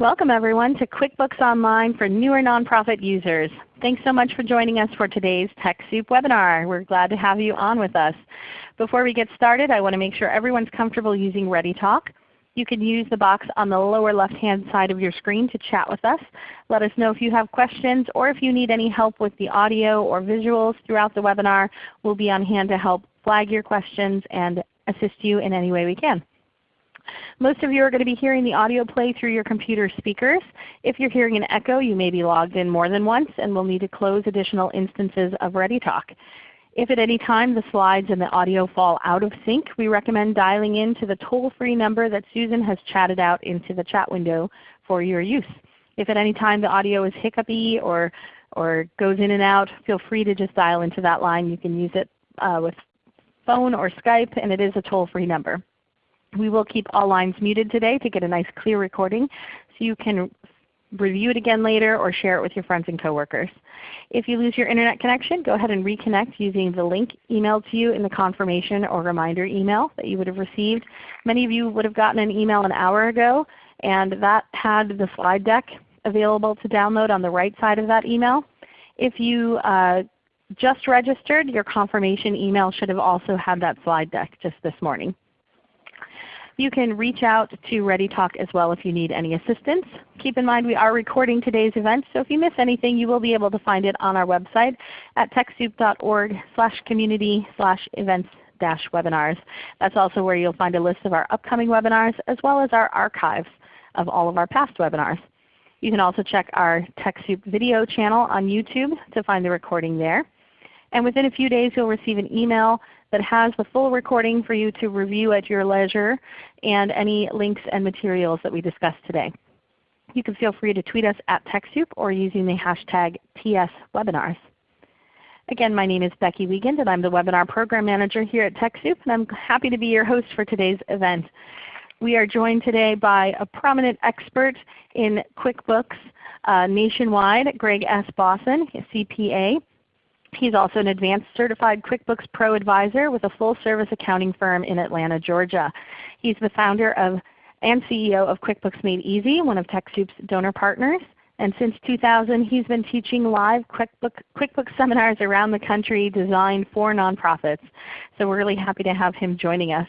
Welcome everyone to QuickBooks Online for newer nonprofit users. Thanks so much for joining us for today's TechSoup webinar. We're glad to have you on with us. Before we get started, I want to make sure everyone's comfortable using ReadyTalk. You can use the box on the lower left hand side of your screen to chat with us. Let us know if you have questions or if you need any help with the audio or visuals throughout the webinar. We'll be on hand to help flag your questions and assist you in any way we can. Most of you are going to be hearing the audio play through your computer speakers. If you're hearing an echo, you may be logged in more than once and will need to close additional instances of ReadyTalk. If at any time the slides and the audio fall out of sync, we recommend dialing in to the toll-free number that Susan has chatted out into the chat window for your use. If at any time the audio is hiccupy or, or goes in and out, feel free to just dial into that line. You can use it uh, with phone or Skype, and it is a toll-free number. We will keep all lines muted today to get a nice clear recording so you can review it again later or share it with your friends and coworkers. If you lose your Internet connection, go ahead and reconnect using the link emailed to you in the confirmation or reminder email that you would have received. Many of you would have gotten an email an hour ago and that had the slide deck available to download on the right side of that email. If you uh, just registered, your confirmation email should have also had that slide deck just this morning. You can reach out to ReadyTalk as well if you need any assistance. Keep in mind we are recording today's event, so if you miss anything you will be able to find it on our website at TechSoup.org community events dash webinars. That's also where you'll find a list of our upcoming webinars as well as our archives of all of our past webinars. You can also check our TechSoup video channel on YouTube to find the recording there. And within a few days you'll receive an email that has the full recording for you to review at your leisure and any links and materials that we discussed today. You can feel free to tweet us at TechSoup or using the hashtag TSWebinars. Again, my name is Becky Wiegand and I'm the Webinar Program Manager here at TechSoup and I'm happy to be your host for today's event. We are joined today by a prominent expert in QuickBooks uh, nationwide, Gregg S. Bossen, CPA. He's also an advanced certified QuickBooks Pro advisor with a full service accounting firm in Atlanta, Georgia. He's the founder of and CEO of QuickBooks Made Easy, one of TechSoup's donor partners. And since 2000 he's been teaching live QuickBooks, QuickBooks seminars around the country designed for nonprofits. So we're really happy to have him joining us.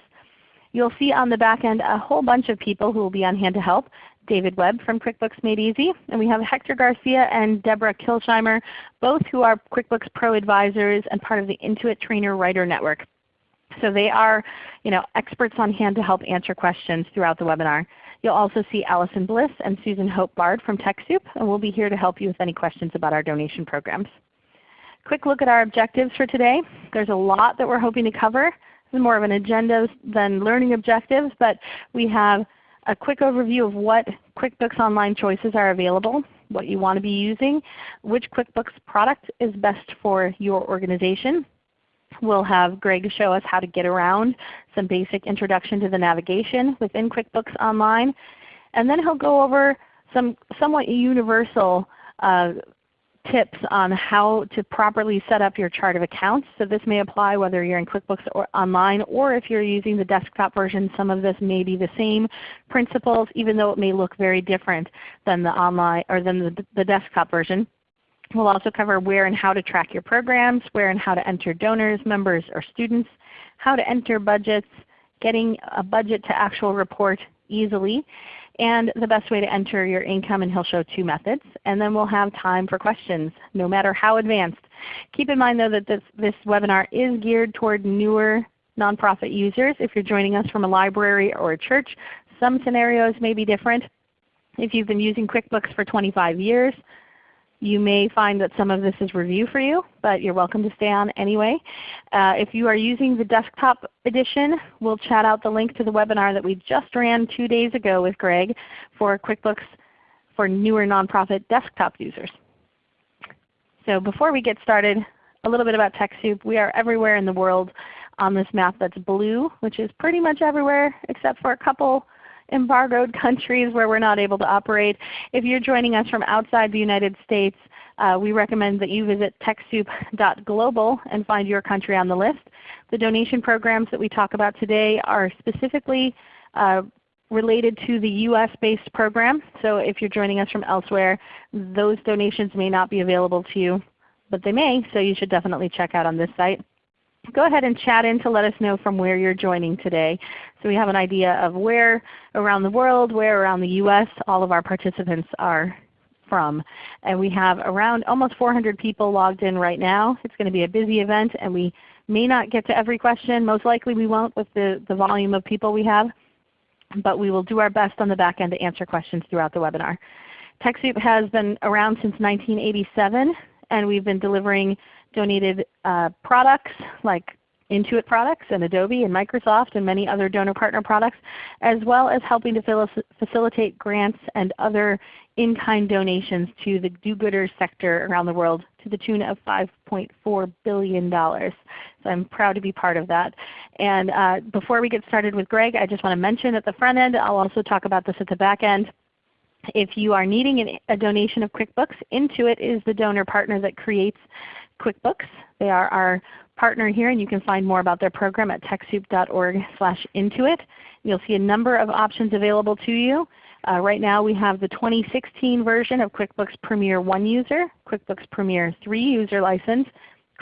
You'll see on the back end a whole bunch of people who will be on hand to help. David Webb from QuickBooks Made Easy, and we have Hector Garcia and Deborah Kilsheimer, both who are QuickBooks Pro advisors and part of the Intuit Trainer Writer Network. So they are you know, experts on hand to help answer questions throughout the webinar. You'll also see Allison Bliss and Susan Hope Bard from TechSoup, and we'll be here to help you with any questions about our donation programs. Quick look at our objectives for today. There's a lot that we're hoping to cover. This is more of an agenda than learning objectives, but we have a quick overview of what QuickBooks Online choices are available, what you want to be using, which QuickBooks product is best for your organization. We'll have Gregg show us how to get around, some basic introduction to the navigation within QuickBooks Online. And then he'll go over some somewhat universal uh, tips on how to properly set up your chart of accounts. So this may apply whether you're in QuickBooks or online or if you're using the desktop version. Some of this may be the same principles even though it may look very different than the online or than the, the desktop version. We'll also cover where and how to track your programs, where and how to enter donors, members, or students, how to enter budgets, getting a budget to actual report easily, and the best way to enter your income, and he'll show two methods. And then we'll have time for questions, no matter how advanced. Keep in mind though that this, this webinar is geared toward newer nonprofit users. If you're joining us from a library or a church, some scenarios may be different. If you've been using QuickBooks for 25 years, you may find that some of this is review for you, but you're welcome to stay on anyway. Uh, if you are using the desktop edition, we'll chat out the link to the webinar that we just ran two days ago with Gregg for QuickBooks for newer nonprofit desktop users. So before we get started, a little bit about TechSoup. We are everywhere in the world on this map that's blue, which is pretty much everywhere except for a couple embargoed countries where we're not able to operate. If you're joining us from outside the United States, uh, we recommend that you visit TechSoup.global and find your country on the list. The donation programs that we talk about today are specifically uh, related to the US-based program. So if you're joining us from elsewhere, those donations may not be available to you, but they may, so you should definitely check out on this site. Go ahead and chat in to let us know from where you're joining today. So we have an idea of where around the world, where around the US all of our participants are from. And we have around almost 400 people logged in right now. It's going to be a busy event and we may not get to every question. Most likely we won't with the, the volume of people we have but we will do our best on the back end to answer questions throughout the webinar. TechSoup has been around since 1987 and we've been delivering donated uh, products like Intuit products and Adobe and Microsoft and many other donor partner products, as well as helping to facilitate grants and other in-kind donations to the do-gooders sector around the world to the tune of $5.4 billion. So I'm proud to be part of that. And uh, before we get started with Gregg, I just want to mention at the front end, I'll also talk about this at the back end. If you are needing a donation of QuickBooks, Intuit is the donor partner that creates QuickBooks. They are our partner here, and you can find more about their program at TechSoup.org slash Intuit. You'll see a number of options available to you. Uh, right now we have the 2016 version of QuickBooks Premier 1 user, QuickBooks Premier 3 user license,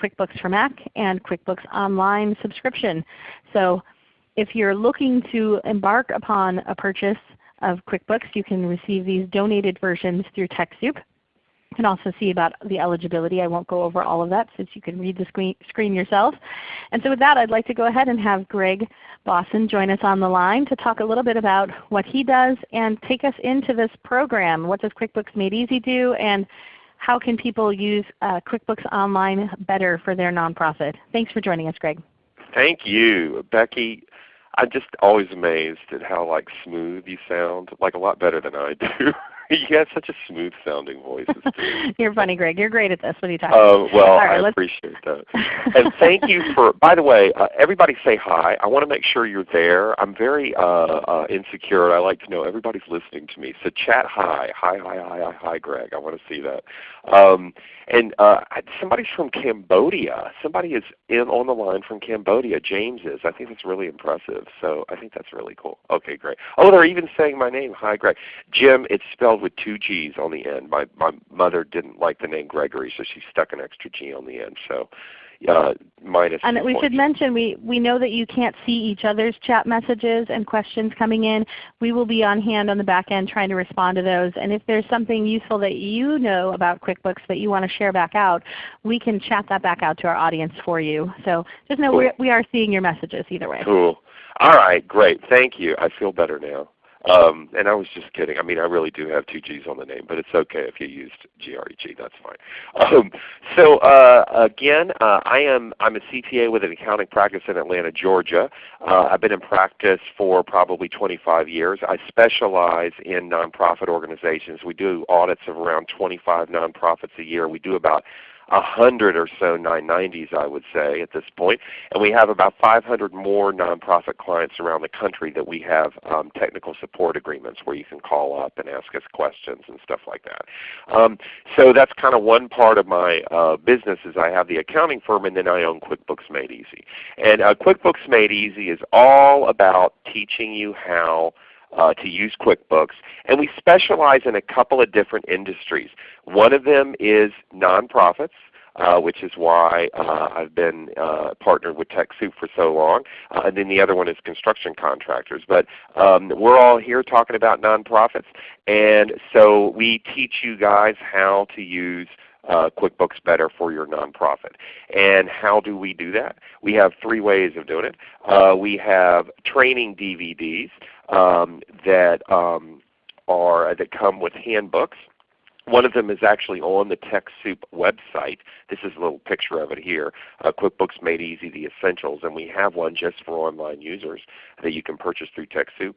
QuickBooks for Mac, and QuickBooks Online subscription. So if you're looking to embark upon a purchase of QuickBooks, you can receive these donated versions through TechSoup. You can also see about the eligibility. I won't go over all of that since you can read the screen, screen yourself. And so with that I'd like to go ahead and have Gregg Bossen join us on the line to talk a little bit about what he does and take us into this program. What does QuickBooks Made Easy do and how can people use uh, QuickBooks Online better for their nonprofit? Thanks for joining us Gregg. Thank you. Becky, I'm just always amazed at how like smooth you sound, like a lot better than I do. you have such a smooth sounding voice. You're funny, Gregg. You're great at this. What are you talking about? uh, Well, right, I appreciate that. and thank you for, by the way, uh, everybody say hi. I want to make sure you're there. I'm very uh, uh, insecure. I like to know everybody's listening to me. So chat hi. Hi, hi, hi, hi, hi, Gregg. I want to see that. Um, and uh, somebody's from Cambodia. Somebody is in on the line from Cambodia. James is. I think that's really impressive. So I think that's really cool. Okay, great. Oh, they're even saying my name. Hi, Gregg. Jim, it's spelled with two G's on the end. My my mother didn't like the name Gregory, so she stuck an extra G on the end. So uh, minus. And we should mention we, we know that you can't see each other's chat messages and questions coming in. We will be on hand on the back end trying to respond to those. And if there's something useful that you know about QuickBooks that you want to share back out, we can chat that back out to our audience for you. So just know cool. we are seeing your messages either way. Cool. All right, great. Thank you. I feel better now. Um, and I was just kidding. I mean, I really do have two G's on the name, but it's okay if you used G-R-E-G. That's fine. Um, so uh, again, uh, I am I'm a CPA with an accounting practice in Atlanta, Georgia. Uh, I've been in practice for probably 25 years. I specialize in nonprofit organizations. We do audits of around 25 nonprofits a year. We do about a hundred or so 990s I would say at this point. And we have about 500 more nonprofit clients around the country that we have um, technical support agreements where you can call up and ask us questions and stuff like that. Um, so that's kind of one part of my uh, business is I have the accounting firm and then I own QuickBooks Made Easy. And uh, QuickBooks Made Easy is all about teaching you how uh, to use QuickBooks. And we specialize in a couple of different industries. One of them is nonprofits. Uh, which is why uh, I've been uh, partnered with TechSoup for so long. Uh, and then the other one is construction contractors. But um, we're all here talking about nonprofits. And so we teach you guys how to use uh, QuickBooks better for your nonprofit. And how do we do that? We have three ways of doing it. Uh, we have training DVDs um, that um, are that come with handbooks. One of them is actually on the TechSoup website. This is a little picture of it here. Uh, QuickBooks Made Easy, the Essentials, and we have one just for online users that you can purchase through TechSoup.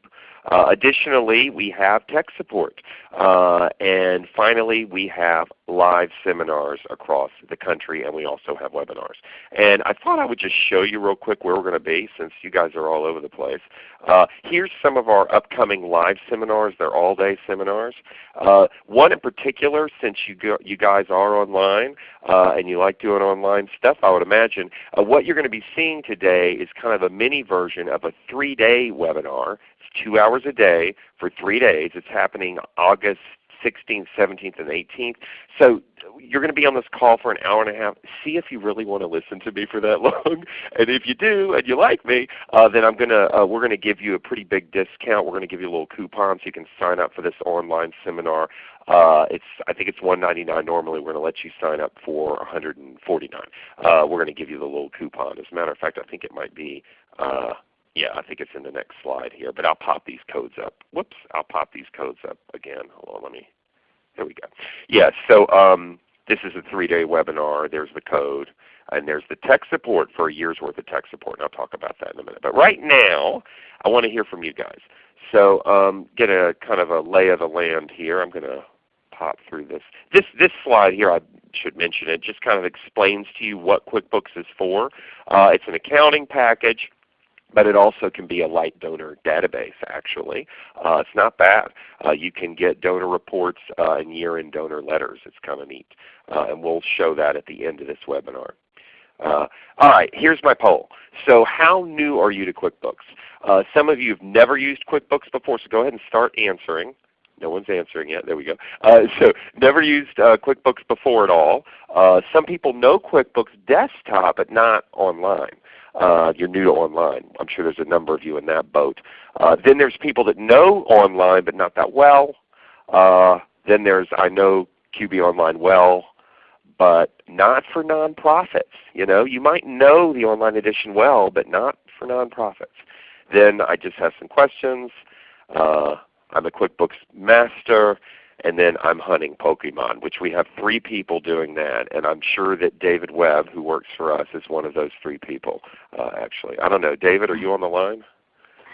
Uh, additionally, we have tech support. Uh, and finally, we have live seminars across the country, and we also have webinars. And I thought I would just show you real quick where we're going to be since you guys are all over the place. Uh, here's some of our upcoming live seminars. They're all-day seminars. Uh, one in particular, since you, go, you guys are online uh, and you like doing online stuff, I would imagine, uh, what you're going to be seeing today is kind of a mini version of a three-day webinar two hours a day for three days. It's happening August 16th, 17th, and 18th. So you're going to be on this call for an hour and a half. See if you really want to listen to me for that long. and if you do and you like me, uh, then I'm gonna uh, we're going to give you a pretty big discount. We're going to give you a little coupon so you can sign up for this online seminar. Uh, it's I think it's 199 normally. We're going to let you sign up for 149. Uh, we're going to give you the little coupon. As a matter of fact, I think it might be. Uh, yeah, I think it's in the next slide here, but I'll pop these codes up. Whoops, I'll pop these codes up again. Hold on, let me, there we go. Yeah, so um, this is a three-day webinar. There's the code, and there's the tech support for a year's worth of tech support, and I'll talk about that in a minute. But right now, I want to hear from you guys. So um, get a kind of a lay of the land here. I'm going to pop through this. This this slide here, I should mention it, just kind of explains to you what QuickBooks is for. Uh, it's an accounting package but it also can be a light donor database actually. Uh, it's not bad. Uh, you can get donor reports uh, and year-end donor letters. It's kind of neat. Uh, and we'll show that at the end of this webinar. Uh, all right, here's my poll. So how new are you to QuickBooks? Uh, some of you have never used QuickBooks before, so go ahead and start answering. No one's answering yet. There we go. Uh, so never used uh, QuickBooks before at all. Uh, some people know QuickBooks Desktop, but not online uh, you're new to online. I'm sure there's a number of you in that boat. Uh, then there's people that know online but not that well. Uh, then there's I know QB Online well, but not for nonprofits. You know, you might know the online edition well, but not for nonprofits. Then I just have some questions. Uh, I'm a QuickBooks master and then I'm hunting Pokemon, which we have three people doing that, and I'm sure that David Webb, who works for us, is one of those three people. Uh, actually, I don't know. David, are you on the line?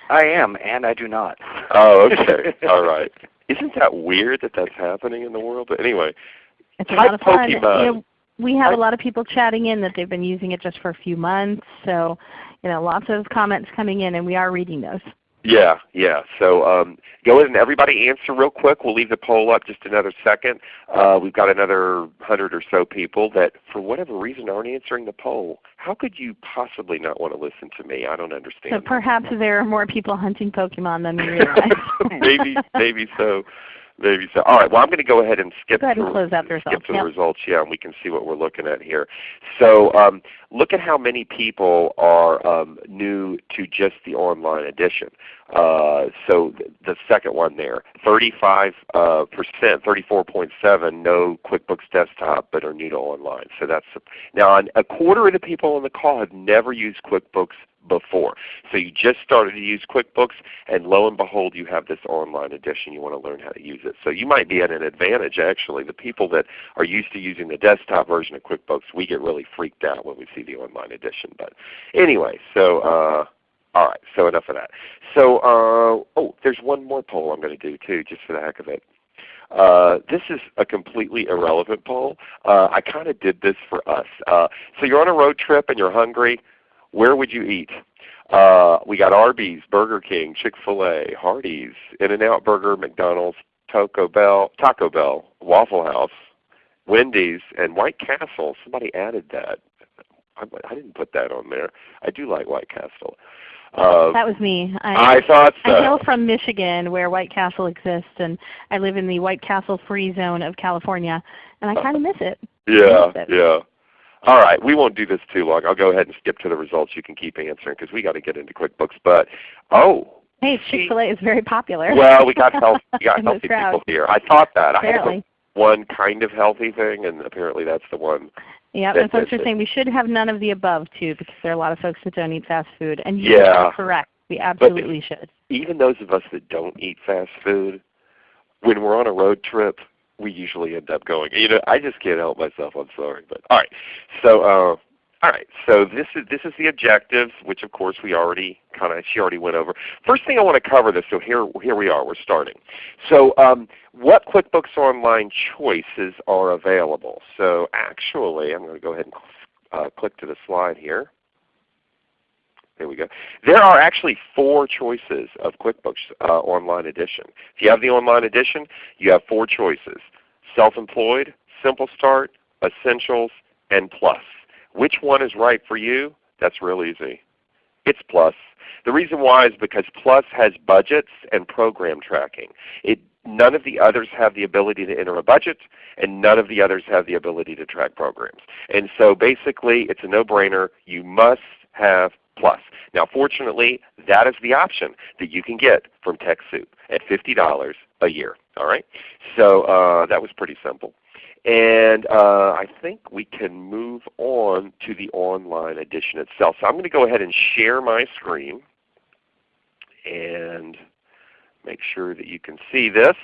I am, and I do not. Oh, okay. All right. Isn't that weird that that's happening in the world? But anyway, it's a lot of fun. You know, we have a lot of people chatting in that they've been using it just for a few months. So, you know, lots of comments coming in, and we are reading those. Yeah, yeah. So um, go ahead and everybody answer real quick. We'll leave the poll up just another second. Uh, we've got another hundred or so people that for whatever reason aren't answering the poll. How could you possibly not want to listen to me? I don't understand. So perhaps there are more people hunting Pokemon than we realize. maybe, maybe so. Maybe so. All right. Well, I'm going to go ahead and skip, ahead through, and close out the skip to yep. the results. Yeah, and we can see what we're looking at here. So um, look at how many people are um, new to just the online edition. Uh, so th the second one there, 35 uh, percent, 34.7 know QuickBooks Desktop but are new to online. So that's now a quarter of the people on the call have never used QuickBooks before. So you just started to use QuickBooks and lo and behold you have this online edition. You want to learn how to use it. So you might be at an advantage actually. The people that are used to using the desktop version of QuickBooks, we get really freaked out when we see the online edition. But anyway, so uh, all right, so enough of that. So uh, oh, there's one more poll I'm going to do too, just for the heck of it. Uh, this is a completely irrelevant poll. Uh, I kind of did this for us. Uh, so you're on a road trip and you're hungry where would you eat? Uh, we got Arby's, Burger King, Chick-fil-A, Hardee's, In-N-Out Burger, McDonald's, Taco Bell, Taco Bell, Waffle House, Wendy's, and White Castle. Somebody added that. I, I didn't put that on there. I do like White Castle. Uh, that was me. I, I thought so. I hail from Michigan where White Castle exists, and I live in the White Castle free zone of California, and I kind of miss it. Yeah, miss it. yeah. All right, we won't do this too long. I'll go ahead and skip to the results. You can keep answering because we got to get into QuickBooks. But oh, hey, Chick-fil-A is very popular. Well, we got health, we got healthy people here. I thought that. Apparently. I had one kind of healthy thing, and apparently that's the one. Yeah, that, and folks are saying we should have none of the above too, because there are a lot of folks that don't eat fast food, and you Yeah. are correct. We absolutely should. Even those of us that don't eat fast food, when we're on a road trip, we usually end up going. You know, I just can't help myself. I'm sorry, but all right. So, uh, all right. So this is this is the objectives, which of course we already kind of she already went over. First thing I want to cover this. So here here we are. We're starting. So um, what QuickBooks Online choices are available? So actually, I'm going to go ahead and uh, click to the slide here. There we go. There are actually four choices of QuickBooks uh, Online Edition. If you have the Online Edition, you have four choices. Self-Employed, Simple Start, Essentials, and Plus. Which one is right for you? That's real easy. It's Plus. The reason why is because Plus has budgets and program tracking. It, none of the others have the ability to enter a budget, and none of the others have the ability to track programs. And so basically it's a no-brainer. You must have Plus. Now fortunately, that is the option that you can get from TechSoup at $50 a year. All right? So uh, that was pretty simple. And uh, I think we can move on to the online edition itself. So I'm going to go ahead and share my screen and make sure that you can see this.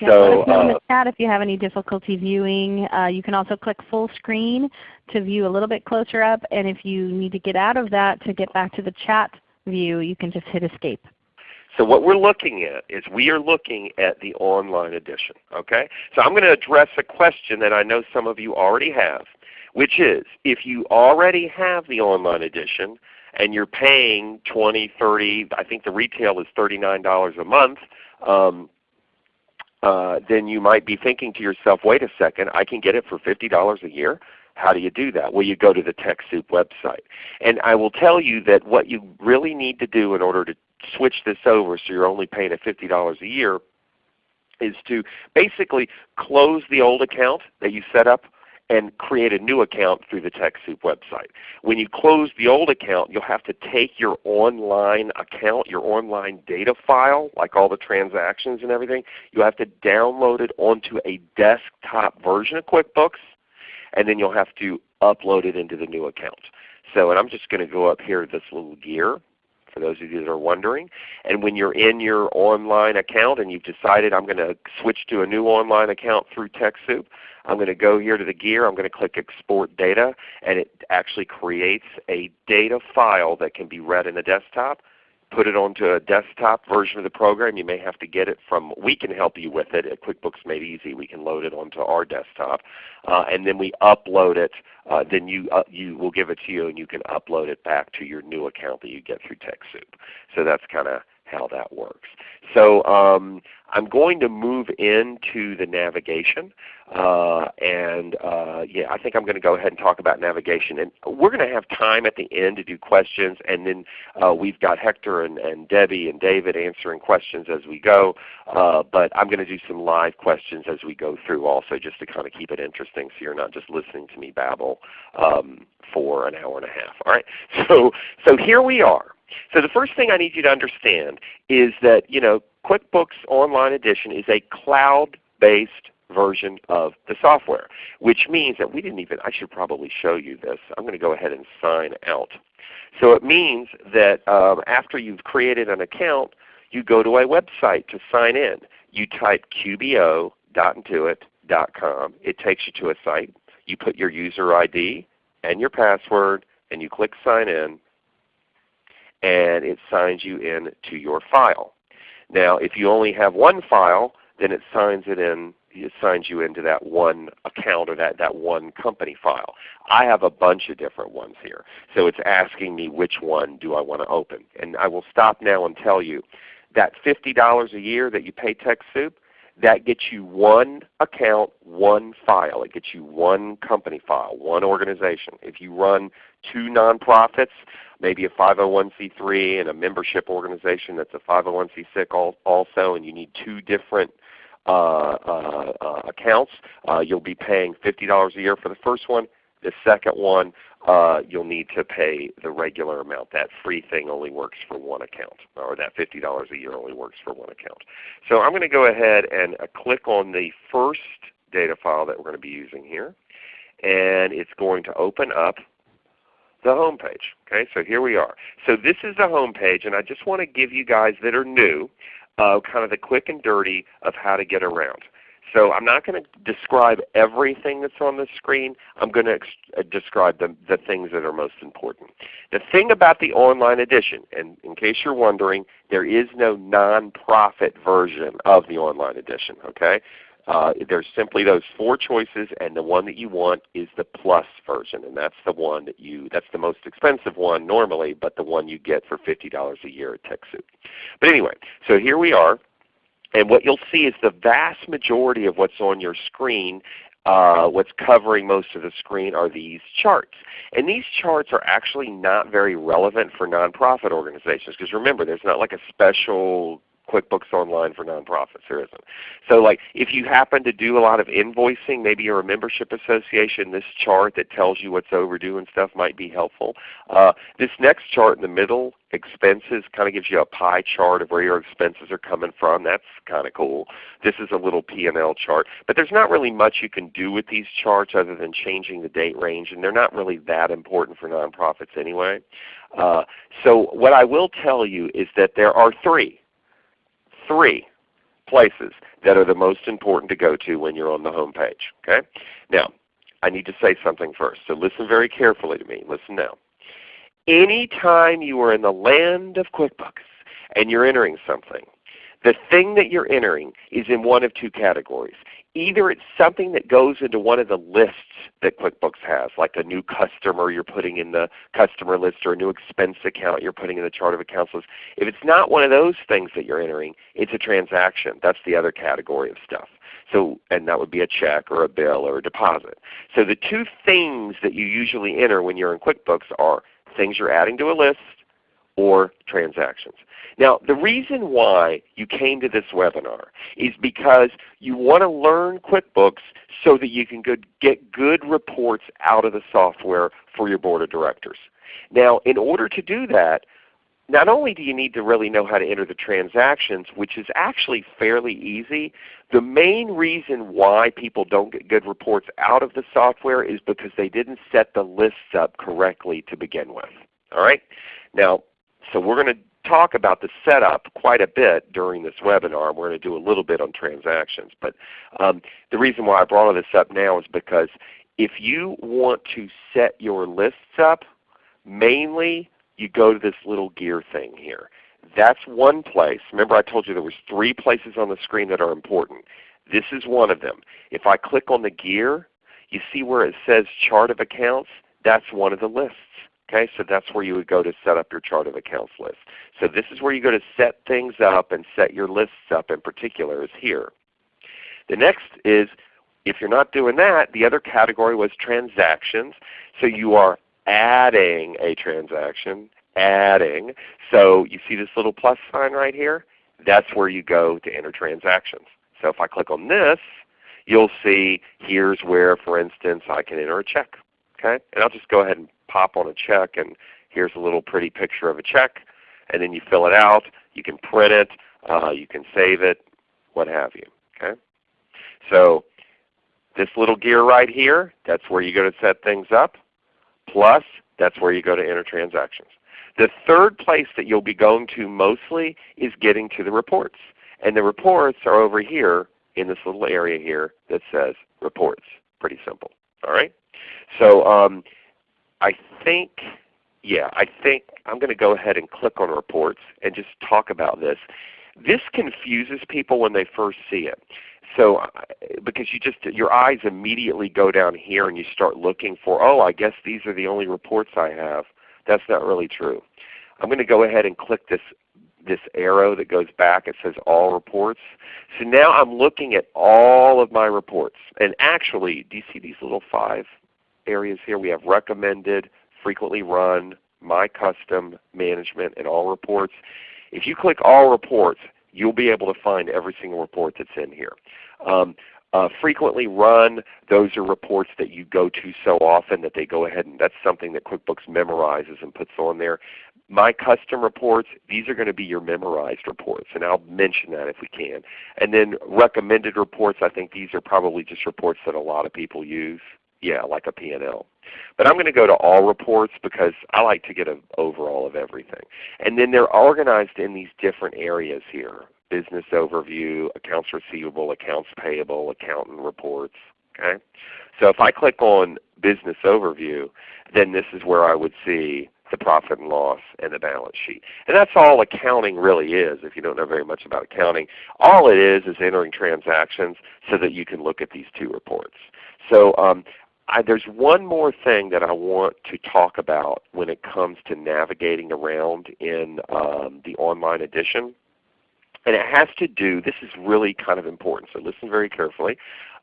Yeah, so, let us know in uh, the chat if you have any difficulty viewing. Uh, you can also click full screen to view a little bit closer up. And if you need to get out of that to get back to the chat view, you can just hit escape. So what we're looking at is we are looking at the online edition. Okay? So I'm going to address a question that I know some of you already have, which is if you already have the online edition and you're paying 20, 30, I think the retail is $39 a month, um, uh, then you might be thinking to yourself, wait a second, I can get it for $50 a year? How do you do that? Well, you go to the TechSoup website. And I will tell you that what you really need to do in order to switch this over so you're only paying at $50 a year is to basically close the old account that you set up and create a new account through the TechSoup website. When you close the old account, you'll have to take your online account, your online data file, like all the transactions and everything, You'll have to download it onto a desktop version of QuickBooks, and then you'll have to upload it into the new account. So, and I'm just going to go up here this little gear for those of you that are wondering. And when you're in your online account and you've decided I'm going to switch to a new online account through TechSoup, I'm going to go here to the gear, I'm going to click Export Data, and it actually creates a data file that can be read in the desktop put it onto a desktop version of the program. You may have to get it from, we can help you with it at QuickBooks Made Easy. We can load it onto our desktop. Uh, and then we upload it. Uh, then you, uh, you will give it to you and you can upload it back to your new account that you get through TechSoup. So that's kind of how that works. So um, I'm going to move into the navigation. Uh, and uh, yeah, I think I'm going to go ahead and talk about navigation. And we're going to have time at the end to do questions. And then uh, we've got Hector and, and, Debbie and David answering questions as we go. Uh, but I'm going to do some live questions as we go through also just to kind of keep it interesting so you're not just listening to me babble um, for an hour and a half. All right. So, so here we are. So the first thing I need you to understand is that you know QuickBooks Online Edition is a cloud-based version of the software, which means that we didn't even, I should probably show you this. I'm going to go ahead and sign out. So it means that um, after you've created an account, you go to a website to sign in. You type qbo.intuit.com. It takes you to a site. You put your user ID and your password, and you click Sign In, and it signs you in to your file. Now if you only have one file, then it signs it in it signs you into that one account or that, that one company file. I have a bunch of different ones here. So it's asking me which one do I want to open. And I will stop now and tell you that $50 a year that you pay TechSoup, that gets you one account, one file. It gets you one company file, one organization. If you run two nonprofits, maybe a 501c3 and a membership organization that's a 501c6 also, and you need two different uh, uh, uh, accounts, uh, you'll be paying $50 a year for the first one. The second one, uh, you'll need to pay the regular amount. That free thing only works for one account, or that $50 a year only works for one account. So I'm going to go ahead and uh, click on the first data file that we're going to be using here. And it's going to open up the home page. Okay, so here we are. So this is the home page, and I just want to give you guys that are new uh, kind of the quick and dirty of how to get around. So I'm not going to describe everything that's on the screen. I'm going to uh, describe the, the things that are most important. The thing about the online edition, and in case you're wondering, there is no nonprofit version of the online edition. Okay, uh, there's simply those four choices, and the one that you want is the plus version, and that's the one that you that's the most expensive one normally, but the one you get for $50 a year at TechSoup. But anyway, so here we are, and what you'll see is the vast majority of what's on your screen uh, what's covering most of the screen are these charts. And these charts are actually not very relevant for nonprofit organizations because remember there's not like a special QuickBooks Online for nonprofits. There isn't. So like if you happen to do a lot of invoicing, maybe you're a membership association, this chart that tells you what's overdue and stuff might be helpful. Uh, this next chart in the middle, expenses, kind of gives you a pie chart of where your expenses are coming from. That's kind of cool. This is a little P&L chart. But there's not really much you can do with these charts other than changing the date range, and they're not really that important for nonprofits anyway. Uh, so what I will tell you is that there are three three places that are the most important to go to when you're on the home page. Okay? Now, I need to say something first, so listen very carefully to me. Listen now. Anytime you are in the land of QuickBooks and you're entering something, the thing that you're entering is in one of two categories. Either it's something that goes into one of the lists that QuickBooks has, like a new customer you're putting in the customer list or a new expense account you're putting in the chart of accounts list. If it's not one of those things that you're entering, it's a transaction. That's the other category of stuff. So, and that would be a check or a bill or a deposit. So the two things that you usually enter when you're in QuickBooks are things you're adding to a list or transactions. Now the reason why you came to this webinar is because you want to learn QuickBooks so that you can get good reports out of the software for your Board of Directors. Now in order to do that, not only do you need to really know how to enter the transactions, which is actually fairly easy, the main reason why people don't get good reports out of the software is because they didn't set the lists up correctly to begin with. All right? Now, so we're going to talk about the setup quite a bit during this webinar. We're going to do a little bit on transactions. But um, the reason why I brought all this up now is because if you want to set your lists up, mainly you go to this little gear thing here. That's one place. Remember I told you there was three places on the screen that are important. This is one of them. If I click on the gear, you see where it says Chart of Accounts? That's one of the lists. Okay, so that's where you would go to set up your chart of accounts list. So this is where you go to set things up and set your lists up in particular is here. The next is if you're not doing that, the other category was transactions. So you are adding a transaction, adding. So you see this little plus sign right here? That's where you go to enter transactions. So if I click on this, you'll see here's where, for instance, I can enter a check. Okay? And I'll just go ahead and pop on a check and here's a little pretty picture of a check and then you fill it out. You can print it, uh, you can save it, what have you. Okay? So this little gear right here, that's where you go to set things up. Plus, that's where you go to enter transactions. The third place that you'll be going to mostly is getting to the reports. And the reports are over here in this little area here that says reports. Pretty simple. All right? So um, I think, yeah, I think I'm going to go ahead and click on reports and just talk about this. This confuses people when they first see it. So uh, because you just your eyes immediately go down here and you start looking for, oh, I guess these are the only reports I have. That's not really true. I'm going to go ahead and click this this arrow that goes back. It says All Reports. So now I'm looking at all of my reports. And actually, do you see these little five areas here. We have recommended, frequently run, my custom, management, and all reports. If you click all reports, you'll be able to find every single report that's in here. Um, uh, frequently run, those are reports that you go to so often that they go ahead and that's something that QuickBooks memorizes and puts on there. My custom reports, these are going to be your memorized reports, and I'll mention that if we can. And then recommended reports, I think these are probably just reports that a lot of people use yeah, like a P&L. But I'm going to go to all reports because I like to get an overall of everything. And then they're organized in these different areas here. Business overview, accounts receivable, accounts payable, accountant reports. Okay? So if I click on business overview, then this is where I would see the profit and loss and the balance sheet. And that's all accounting really is if you don't know very much about accounting. All it is is entering transactions so that you can look at these two reports. So um, I, there's one more thing that I want to talk about when it comes to navigating around in um, the online edition. And it has to do, this is really kind of important, so listen very carefully,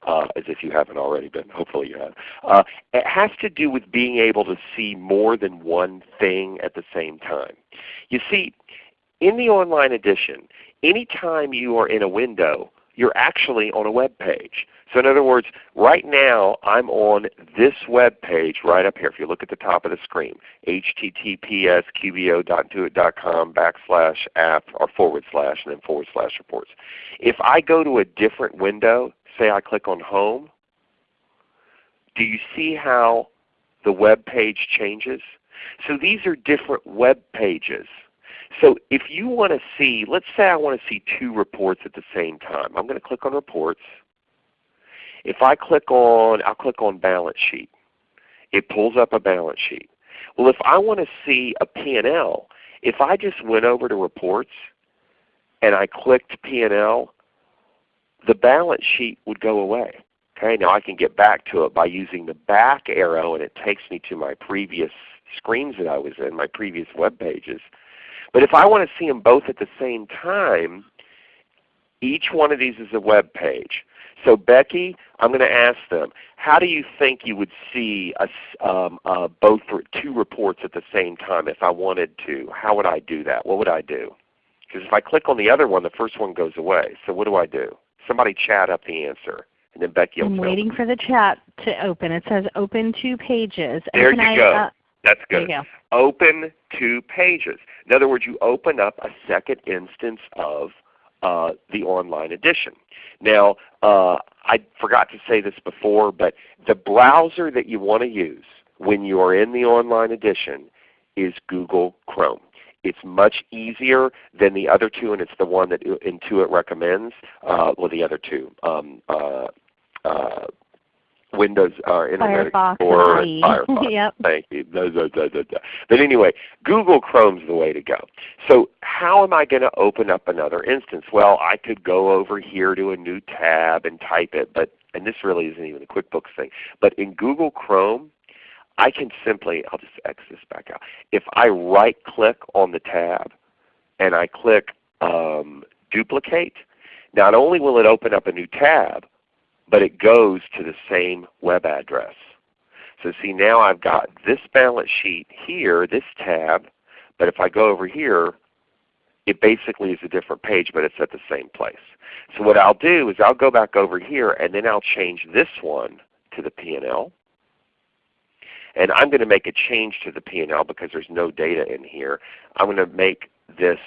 uh, as if you haven't already been. Hopefully you have. Uh, it has to do with being able to see more than one thing at the same time. You see, in the online edition, anytime you are in a window, you're actually on a web page. So in other words, right now I'm on this web page right up here. If you look at the top of the screen, https backslash app or forward slash and then forward slash reports. If I go to a different window, say I click on Home, do you see how the web page changes? So these are different web pages. So if you want to see, let's say I want to see two reports at the same time. I'm going to click on Reports. If I click on, I'll click on Balance Sheet. It pulls up a balance sheet. Well, if I want to see a P&L, if I just went over to Reports and I clicked P&L, the balance sheet would go away. Okay, now I can get back to it by using the back arrow and it takes me to my previous screens that I was in, my previous web pages. But if I want to see them both at the same time, each one of these is a web page. So Becky, I'm going to ask them, how do you think you would see a, um, uh, both two reports at the same time if I wanted to? How would I do that? What would I do? Because if I click on the other one, the first one goes away. So what do I do? Somebody chat up the answer. And then Becky will I'm waiting for the chat to open. It says open two pages. There you I, go. Uh, That's good. Go. Open two pages. In other words, you open up a second instance of uh, the online edition. Now, uh, I forgot to say this before, but the browser that you want to use when you are in the online edition is Google Chrome. It's much easier than the other two, and it's the one that Intuit recommends. Uh, well, the other two, um, uh, uh, Windows uh, Internet Firefox Explorer and Firefox. yep. Thank you. Da, da, da. But anyway, Google Chrome's the way to go. So how am I going to open up another instance? Well, I could go over here to a new tab and type it, but and this really isn't even a QuickBooks thing. But in Google Chrome, I can simply, I'll just X this back out. If I right click on the tab and I click um, duplicate, not only will it open up a new tab, but it goes to the same web address. So see now I've got this balance sheet here, this tab, but if I go over here, it basically is a different page, but it's at the same place. So what I'll do is I'll go back over here and then I'll change this one to the P&L. And I'm going to make a change to the P&L because there's no data in here. I'm going to make this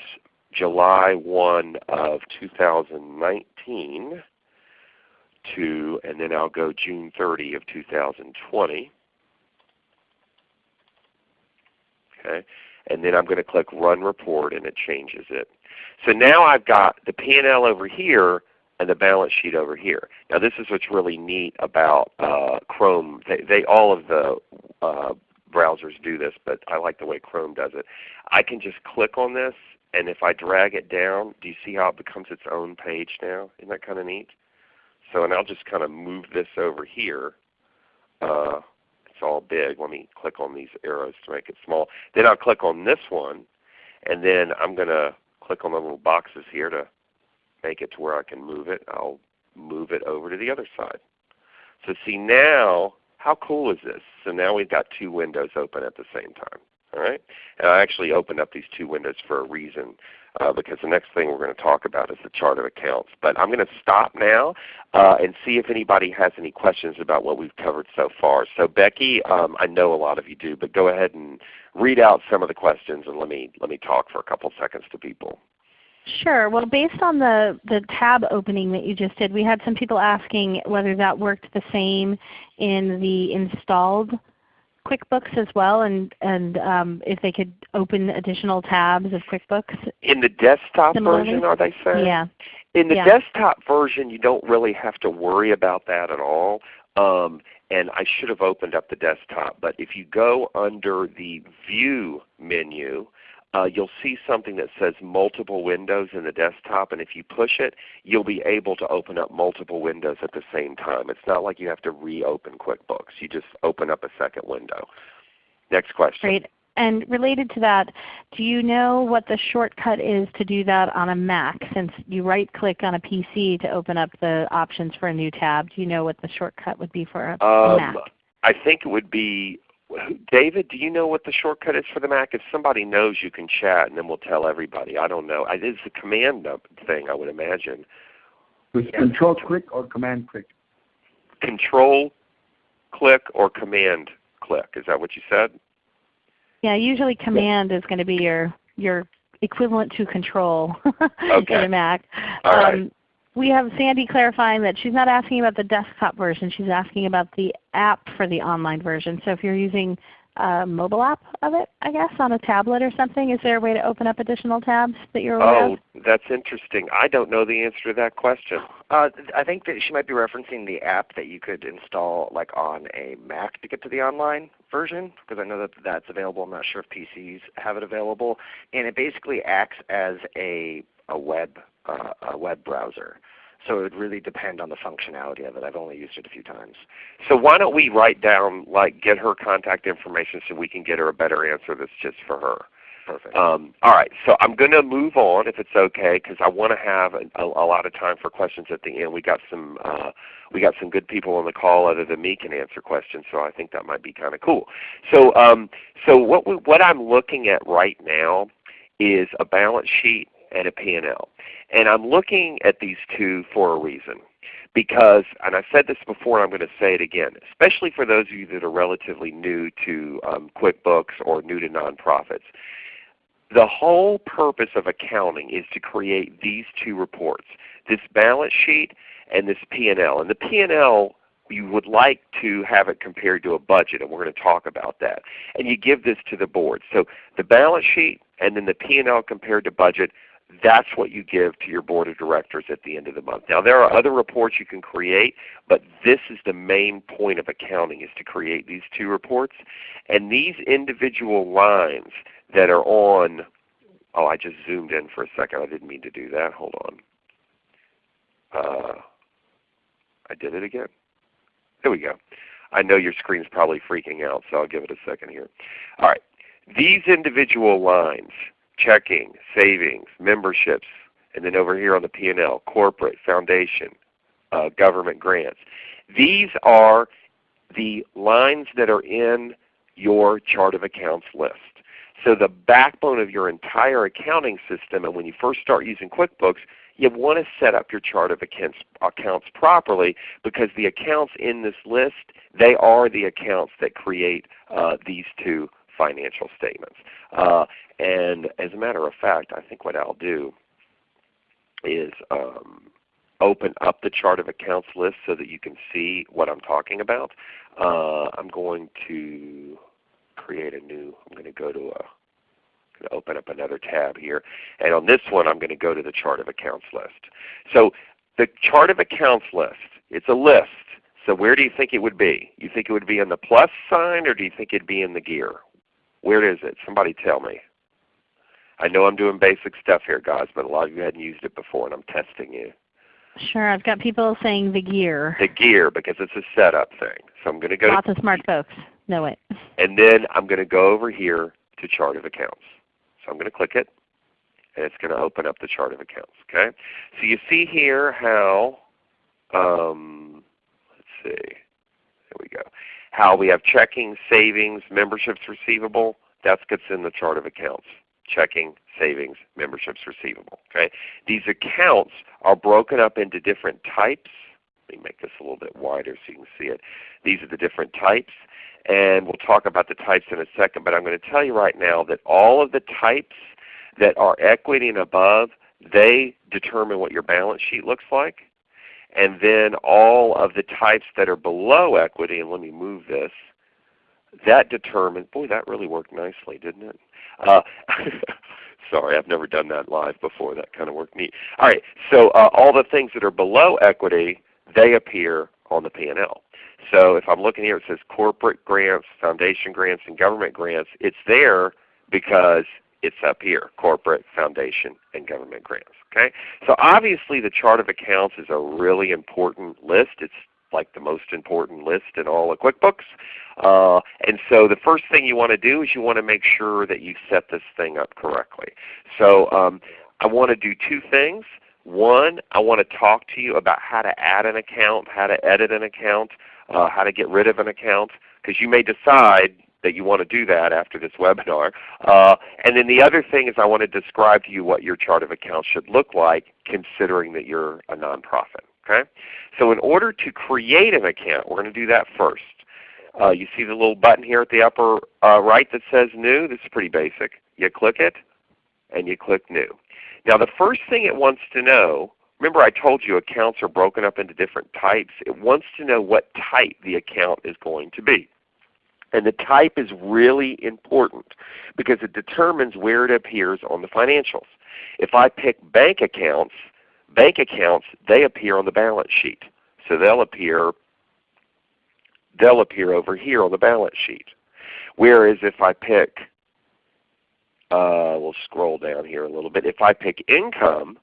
July 1 of 2019 to, and then I'll go June 30 of 2020. Okay, and then I'm going to click Run Report and it changes it. So now I've got the P&L over here and the balance sheet over here. Now this is what's really neat about uh, Chrome. They, they, all of the uh, browsers do this, but I like the way Chrome does it. I can just click on this, and if I drag it down, do you see how it becomes its own page now? Isn't that kind of neat? So, and I'll just kind of move this over here. Uh, it's all big. Let me click on these arrows to make it small. Then I'll click on this one, and then I'm going to click on the little boxes here to make it to where I can move it. I'll move it over to the other side. So see now, how cool is this? So now we've got two windows open at the same time. All right? And I actually opened up these two windows for a reason uh, because the next thing we're going to talk about is the chart of accounts. But I'm going to stop now uh, and see if anybody has any questions about what we've covered so far. So Becky, um, I know a lot of you do, but go ahead and read out some of the questions and let me, let me talk for a couple seconds to people. Sure. Well, based on the, the tab opening that you just did, we had some people asking whether that worked the same in the installed QuickBooks as well, and and um, if they could open additional tabs of QuickBooks. In the desktop Similarly? version, are they saying? Yeah. In the Yeah. desktop version, you don't really have to worry about that at all. Um, and I should have opened up the desktop, but if you go under the View menu, uh, you'll see something that says multiple windows in the desktop, and if you push it, you'll be able to open up multiple windows at the same time. It's not like you have to reopen QuickBooks. You just open up a second window. Next question. Great. and related to that, do you know what the shortcut is to do that on a Mac? Since you right click on a PC to open up the options for a new tab, do you know what the shortcut would be for a, Um, Mac? I think it would be David, do you know what the shortcut is for the Mac? If somebody knows, you can chat, and then we'll tell everybody. I don't know. I- It's a command thing, I would imagine. With control click or command click? Control click or command click. Is that what you said? Yeah, usually command is going to be your your equivalent to control Okay. in a Mac. All right. Um, We have Sandy clarifying that she's not asking about the desktop version. She's asking about the app for the online version. So if you're using a mobile app of it, I guess, on a tablet or something, is there a way to open up additional tabs that you're aware Oh, of? that's interesting. I don't know the answer to that question. Uh, I think that she might be referencing the app that you could install like on a Mac to get to the online version, because I know that that's available. I'm not sure if PCs have it available, and it basically acts as a a web uh, a web browser. So it would really depend on the functionality of it. I've only used it a few times. So why don't we write down, like get her contact information so we can get her a better answer that's just for her. Perfect. Um, all right, so I'm going to move on if it's okay because I want to have a, a, a lot of time for questions at the end. We got some uh, we got some good people on the call other than me can answer questions, so I think that might be kind of cool. So um, so what we, what I'm looking at right now is a balance sheet and a P&L, and I'm looking at these two for a reason because, and I've said this before and I'm going to say it again, especially for those of you that are relatively new to um, QuickBooks or new to nonprofits. The whole purpose of accounting is to create these two reports, this balance sheet and this P&L. And the P&L you would like to have it compared to a budget, and we're going to talk about that. And you give this to the board. So the balance sheet and then the P&L compared to budget, that's what you give to your board of directors at the end of the month. Now there are other reports you can create, but this is the main point of accounting is to create these two reports. And these individual lines that are on, oh I just zoomed in for a second. I didn't mean to do that. Hold on. Uh, I did it again. There we go. I know your screen is probably freaking out, so I'll give it a second here. All right. These individual lines, checking, savings, memberships, and then over here on the P&L, corporate, foundation, uh, government grants. These are the lines that are in your chart of accounts list. So the backbone of your entire accounting system, and when you first start using QuickBooks, you want to set up your chart of accounts, accounts properly because the accounts in this list, they are the accounts that create uh, these two financial statements. Uh, and as a matter of fact, I think what I'll do is um, open up the chart of accounts list so that you can see what I'm talking about. Uh, I'm going to create a new, I'm going to go to a to open up another tab here. And on this one I'm going to go to the chart of accounts list. So the chart of accounts list, it's a list. So where do you think it would be? You think it would be in the plus sign or do you think it would be in the gear? Where is it? Somebody tell me. I know I'm doing basic stuff here guys, but a lot of you hadn't used it before and I'm testing you. Sure, I've got people saying the gear. The gear because it's a setup thing. So I'm going to go Lots to, of smart folks know it. and then I'm going to go over here to chart of accounts. So I'm going to click it, and it's going to open up the chart of accounts. Okay. So you see here how, um, let's see, there we go, how we have checking, savings, memberships receivable. That's what's in the chart of accounts. Checking, savings, memberships receivable. Okay. These accounts are broken up into different types. Let me make this a little bit wider so you can see it. These are the different types and we'll talk about the types in a second. But I'm going to tell you right now that all of the types that are equity and above, they determine what your balance sheet looks like. And then all of the types that are below equity, and let me move this, that determines, boy that really worked nicely, didn't it? Uh, sorry, I've never done that live before. That kind of worked neat. All right, so uh, all the things that are below equity, they appear on the P&L. So if I'm looking here, it says corporate grants, foundation grants, and government grants. It's there because it's up here, corporate, foundation, and government grants. Okay? So obviously the chart of accounts is a really important list. It's like the most important list in all of QuickBooks. Uh, and so the first thing you want to do is you want to make sure that you set this thing up correctly. So um, I want to do two things. One, I want to talk to you about how to add an account, how to edit an account, uh, how to get rid of an account, because you may decide that you want to do that after this webinar. Uh, and then the other thing is I want to describe to you what your chart of accounts should look like considering that you're a nonprofit. Okay? So in order to create an account, we're going to do that first. Uh, you see the little button here at the upper uh, right that says New? This is pretty basic. You click it and you click New. Now the first thing it wants to know, remember I told you accounts are broken up into different types. It wants to know what type the account is going to be. And the type is really important because it determines where it appears on the financials. If I pick bank accounts, bank accounts, they appear on the balance sheet. So they'll appear, they'll appear over here on the balance sheet. Whereas if I pick, uh, we'll scroll down here a little bit. If I pick income,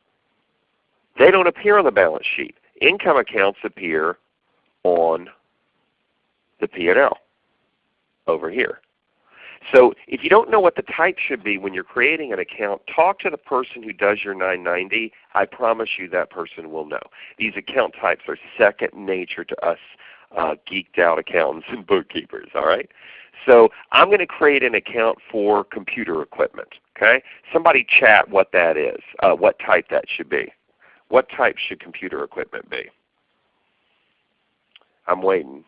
they don't appear on the balance sheet. Income accounts appear on the P&L over here. So if you don't know what the type should be when you're creating an account, talk to the person who does your 990. I promise you that person will know. These account types are second nature to us uh, geeked out accountants and bookkeepers. All right. So I'm going to create an account for computer equipment. Okay. Somebody chat what that is, uh, what type that should be. What type should computer equipment be? I'm waiting.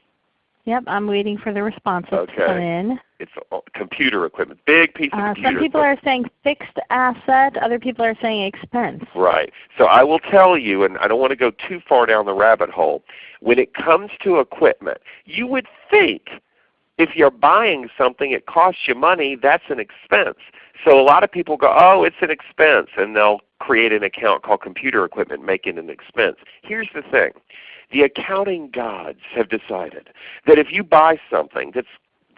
Yep, I'm waiting for the responses Okay. to come in. It's computer equipment, big piece of Uh, computer some people equipment. are saying fixed asset. Other people are saying expense. Right. So I will tell you, and I don't want to go too far down the rabbit hole, when it comes to equipment, you would think if you're buying something, it costs you money, that's an expense. So a lot of people go, oh, it's an expense, and they'll create an account called computer equipment, make it an expense. Here's the thing. The accounting gods have decided that if you buy something that's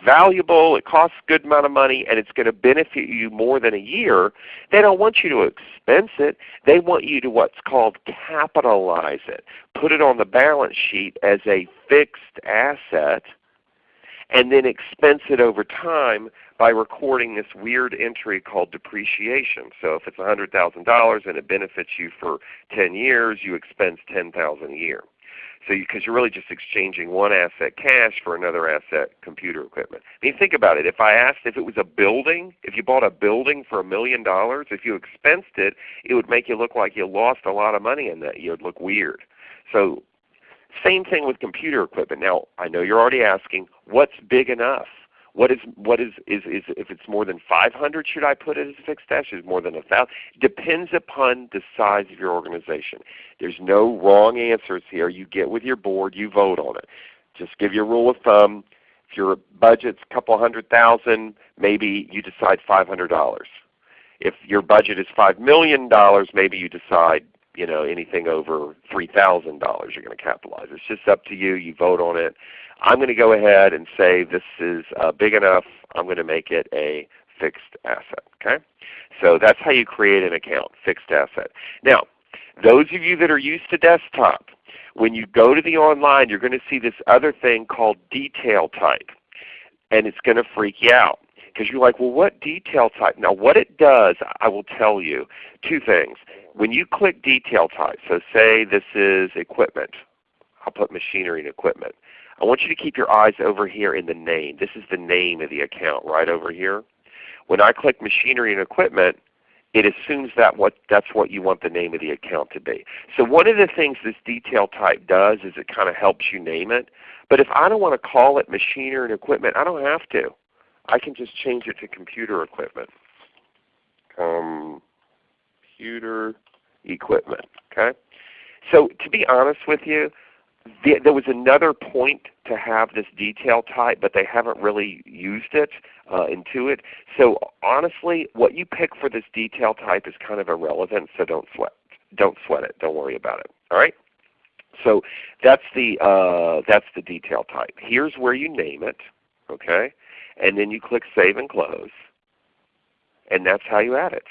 valuable, it costs a good amount of money, and it's going to benefit you more than a year, they don't want you to expense it. They want you to what's called capitalize it. Put it on the balance sheet as a fixed asset and then expense it over time by recording this weird entry called depreciation. So if it's $100,000 and it benefits you for 10 years, you expense 10000 a year. So because you, are really just exchanging one asset cash for another asset computer equipment. I mean think about it. If I asked if it was a building, if you bought a building for a million dollars, if you expensed it, it would make you look like you lost a lot of money in that. You would look weird. So same thing with computer equipment. Now I know you're already asking, what's big enough? What is what is is, is if it's more than 500, should I put it as a fixed asset? Is more than a thousand? Depends upon the size of your organization. There's no wrong answers here. You get with your board, you vote on it. Just give you a rule of thumb. If your budget's a couple hundred thousand, maybe you decide $500. If your budget is $5 million, maybe you decide you know, anything over $3,000 you're going to capitalize. It's just up to you. You vote on it. I'm going to go ahead and say this is uh, big enough. I'm going to make it a fixed asset. Okay? So that's how you create an account, fixed asset. Now, those of you that are used to desktop, when you go to the online, you're going to see this other thing called detail type. And it's going to freak you out because you're like, well, what detail type? Now what it does, I will tell you two things. When you click detail type, so say this is equipment. I'll put machinery and equipment. I want you to keep your eyes over here in the name. This is the name of the account right over here. When I click machinery and equipment, it assumes that what, that's what you want the name of the account to be. So one of the things this detail type does is it kind of helps you name it. But if I don't want to call it machinery and equipment, I don't have to. I can just change it to computer equipment. Computer equipment. Okay. So to be honest with you, the, there was another point to have this detail type, but they haven't really used it uh, Intuit. So honestly, what you pick for this detail type is kind of irrelevant. So don't sweat. Don't sweat it. Don't worry about it. All right. So that's the uh, that's the detail type. Here's where you name it. Okay and then you click Save and Close, and that's how you add it.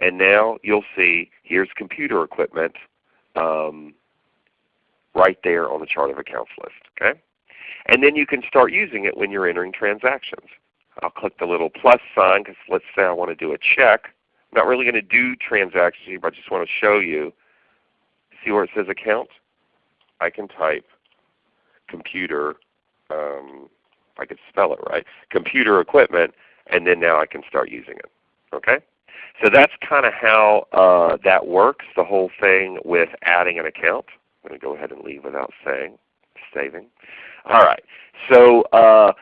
And now you'll see here's computer equipment. Um, right there on the chart of accounts list. Okay? And then you can start using it when you're entering transactions. I'll click the little plus sign because let's say I want to do a check. I'm not really going to do transactions here, but I just want to show you. See where it says account? I can type computer, um, I could spell it right, computer equipment, and then now I can start using it. Okay? So that's kind of how uh, that works, the whole thing with adding an account. I'm going to go ahead and leave without saying, saving. All right. So uh,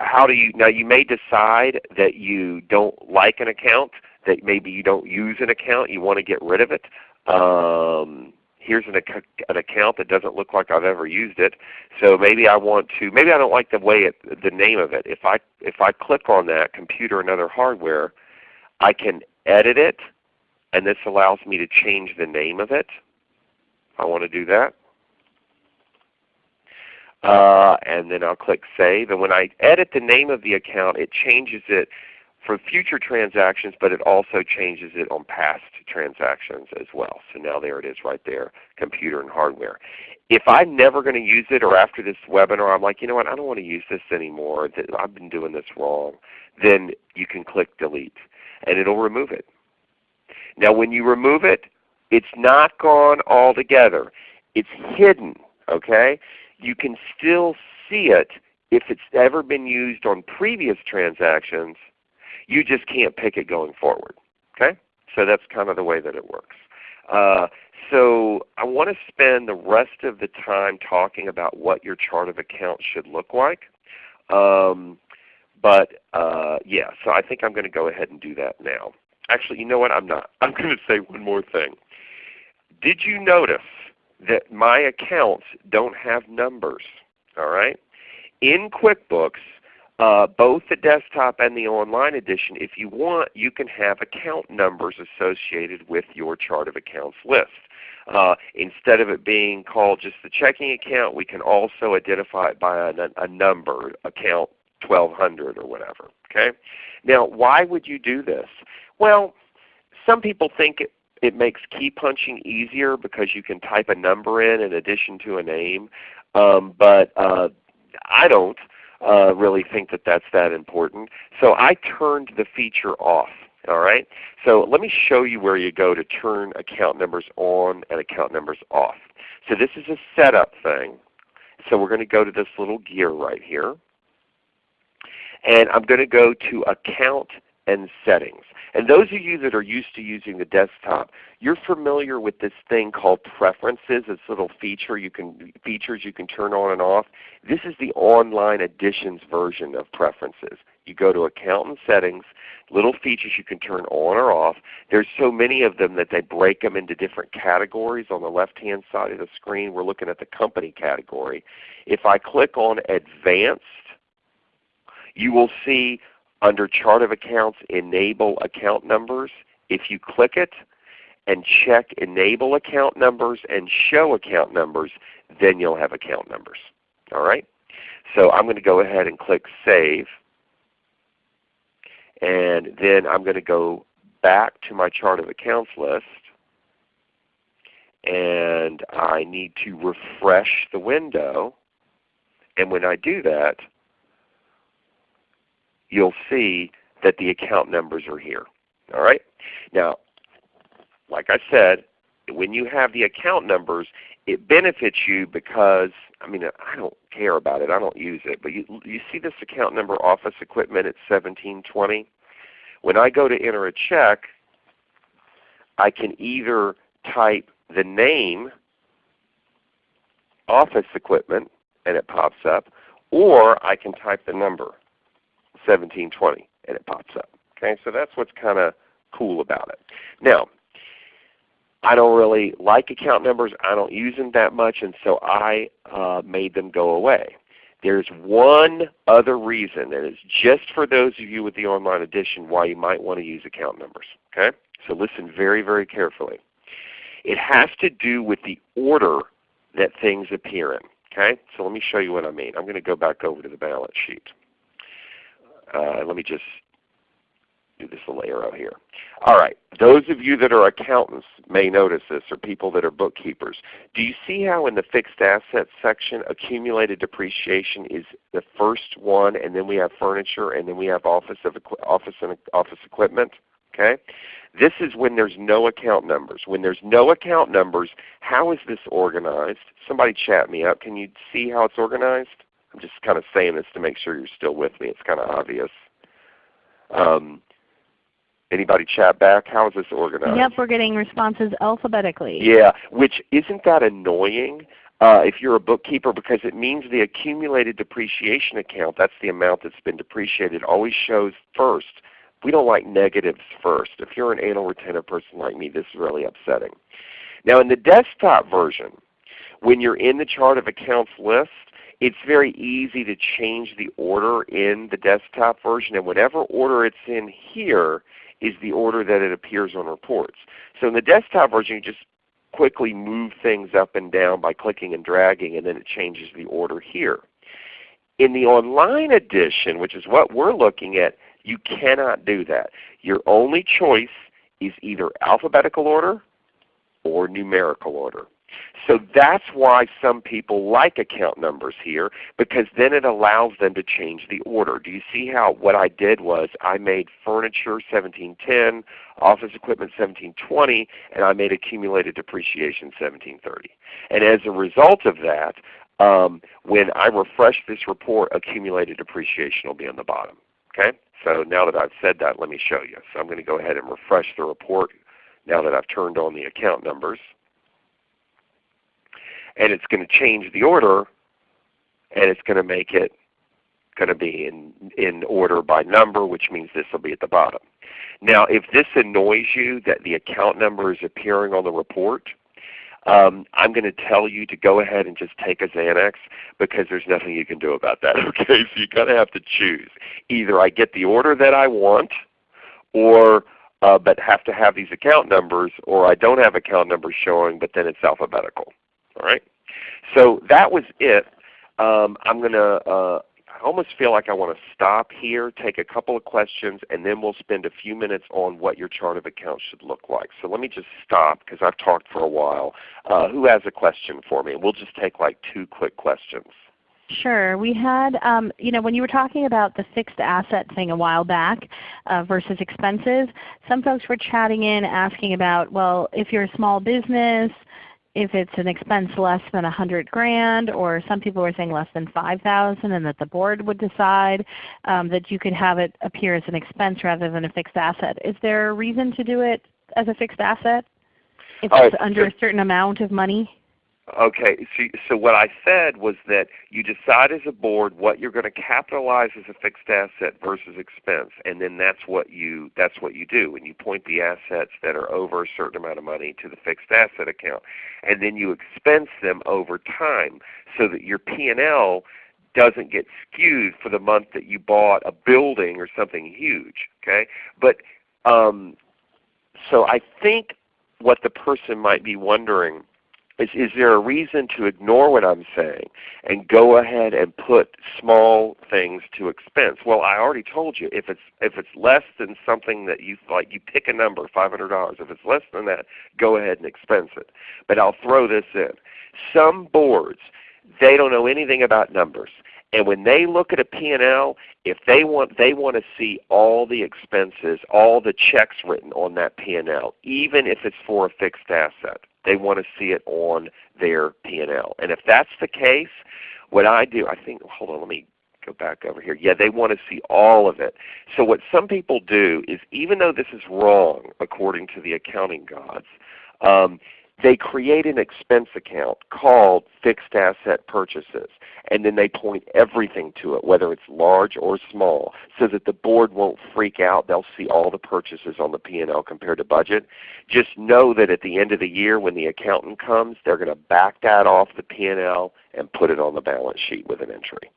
how do you now? You may decide that you don't like an account, that maybe you don't use an account, you want to get rid of it. Um, here's an, an, account that doesn't look like I've ever used it. So maybe I want to. Maybe I don't like the way it, the name of it. If I if I click on that computer and other hardware, I can edit it, and this allows me to change the name of it. I want to do that. Uh, and then I'll click Save. And when I edit the name of the account, it changes it for future transactions, but it also changes it on past transactions as well. So now there it is right there, computer and hardware. If I'm never going to use it or after this webinar I'm like, you know what, I don't want to use this anymore, I've been doing this wrong, then you can click Delete and it will remove it. Now when you remove it, it's not gone altogether. It's hidden. Okay? You can still see it if it's ever been used on previous transactions. You just can't pick it going forward. Okay? So that's kind of the way that it works. Uh, so I want to spend the rest of the time talking about what your chart of accounts should look like. Um, but uh, yeah, so I think I'm going to go ahead and do that now. Actually, you know what? I'm not. I'm going to say one more thing. Did you notice that my accounts don't have numbers? All right. In QuickBooks, uh, both the desktop and the online edition, if you want, you can have account numbers associated with your chart of accounts list. Uh, instead of it being called just the checking account, we can also identify it by a, a number, account 1200 or whatever. Okay? Now why would you do this? Well, some people think it, makes key punching easier because you can type a number in in addition to a name. Um, but uh, I don't uh, really think that that's that important. So I turned the feature off. All right. So let me show you where you go to turn account numbers on and account numbers off. So this is a setup thing. So we're going to go to this little gear right here. And I'm going to go to Account and Settings. And those of you that are used to using the desktop, you're familiar with this thing called Preferences, this little feature you can, features you can turn on and off. This is the online editions version of Preferences. You go to Account and Settings, little features you can turn on or off. There's so many of them that they break them into different categories. On the left-hand side of the screen we're looking at the Company category. If I click on Advanced, you will see under Chart of Accounts Enable Account Numbers. If you click it and check Enable Account Numbers and Show Account Numbers, then you'll have account numbers. All right? So I'm going to go ahead and click Save. And then I'm going to go back to my Chart of Accounts list. And I need to refresh the window. And when I do that, you'll see that the account numbers are here. All right? Now, like I said, when you have the account numbers, it benefits you because, I mean, I don't care about it. I don't use it. But you, you see this account number office equipment at 1720? When I go to enter a check, I can either type the name office equipment and it pops up, or I can type the number. 1720 and it pops up. Okay, so that's what's kind of cool about it. Now, I don't really like account numbers. I don't use them that much, and so I uh, made them go away. There's one other reason, and it's just for those of you with the online edition why you might want to use account numbers. Okay? So listen very, very carefully. It has to do with the order that things appear in. Okay? So let me show you what I mean. I'm going to go back over to the balance sheet uh, let me just do this little arrow here. All right, those of you that are accountants may notice this, or people that are bookkeepers. Do you see how in the fixed assets section accumulated depreciation is the first one, and then we have furniture, and then we have office, of, office, and office equipment? Okay? This is when there's no account numbers. When there's no account numbers, how is this organized? Somebody chat me up. Can you see how it's organized? I'm just kind of saying this to make sure you're still with me. It's kind of obvious. Um, anybody chat back? How is this organized? Yep, we're getting responses alphabetically. Yeah, which isn't that annoying? Uh, if you're a bookkeeper because it means the accumulated depreciation account, that's the amount that's been depreciated, always shows first. We don't like negatives first. If you're an anal retentive person like me, this is really upsetting. Now in the desktop version, when you're in the chart of accounts list, it's very easy to change the order in the desktop version, and whatever order it's in here is the order that it appears on reports. So in the desktop version, you just quickly move things up and down by clicking and dragging, and then it changes the order here. In the online edition, which is what we're looking at, you cannot do that. Your only choice is either alphabetical order or numerical order. So that's why some people like account numbers here because then it allows them to change the order. Do you see how what I did was I made furniture 1710, office equipment 1720, and I made accumulated depreciation 1730. And as a result of that, um, when I refresh this report, accumulated depreciation will be on the bottom. Okay? So now that I've said that, let me show you. So I'm going to go ahead and refresh the report now that I've turned on the account numbers. And it's going to change the order and it's going to make it going to be in, in order by number, which means this will be at the bottom. Now if this annoys you that the account number is appearing on the report, um, I'm going to tell you to go ahead and just take a Xanax because there's nothing you can do about that. Okay, so you kind of have to choose. Either I get the order that I want, or uh, but have to have these account numbers, or I don't have account numbers showing, but then it's alphabetical. All right. So that was it. Um, I'm going to uh, I almost feel like I want to stop here, take a couple of questions, and then we'll spend a few minutes on what your chart of accounts should look like. So let me just stop because I've talked for a while. Uh, who has a question for me? We'll just take like two quick questions. Sure. We had, um, you know, when you were talking about the fixed asset thing a while back uh, versus expenses, some folks were chatting in asking about, well, if you're a small business, if it's an expense less than a hundred grand, or some people were saying less than five thousand, and that the board would decide um, that you could have it appear as an expense rather than a fixed asset. Is there a reason to do it as a fixed asset if it's under a certain amount of money? Okay, so, so what I said was that you decide as a board what you're going to capitalize as a fixed asset versus expense, and then that's what you that's what you do. And you point the assets that are over a certain amount of money to the fixed asset account, and then you expense them over time so that your P&L doesn't get skewed for the month that you bought a building or something huge. Okay, but um, so I think what the person might be wondering is, is there a reason to ignore what I'm saying and go ahead and put small things to expense? Well, I already told you if it's if it's less than something that you like, you pick a number, five hundred dollars. If it's less than that, go ahead and expense it. But I'll throw this in: some boards they don't know anything about numbers. And when they look at a P&L, if they want, they want to see all the expenses, all the checks written on that P&L, even if it's for a fixed asset. They want to see it on their P&L. And if that's the case, what I do, I think, hold on, let me go back over here. Yeah, they want to see all of it. So what some people do is even though this is wrong according to the accounting gods, um, they create an expense account called fixed asset purchases and then they point everything to it, whether it's large or small, so that the board won't freak out. They'll see all the purchases on the P&L compared to budget. Just know that at the end of the year when the accountant comes, they're going to back that off the P&L and put it on the balance sheet with an entry.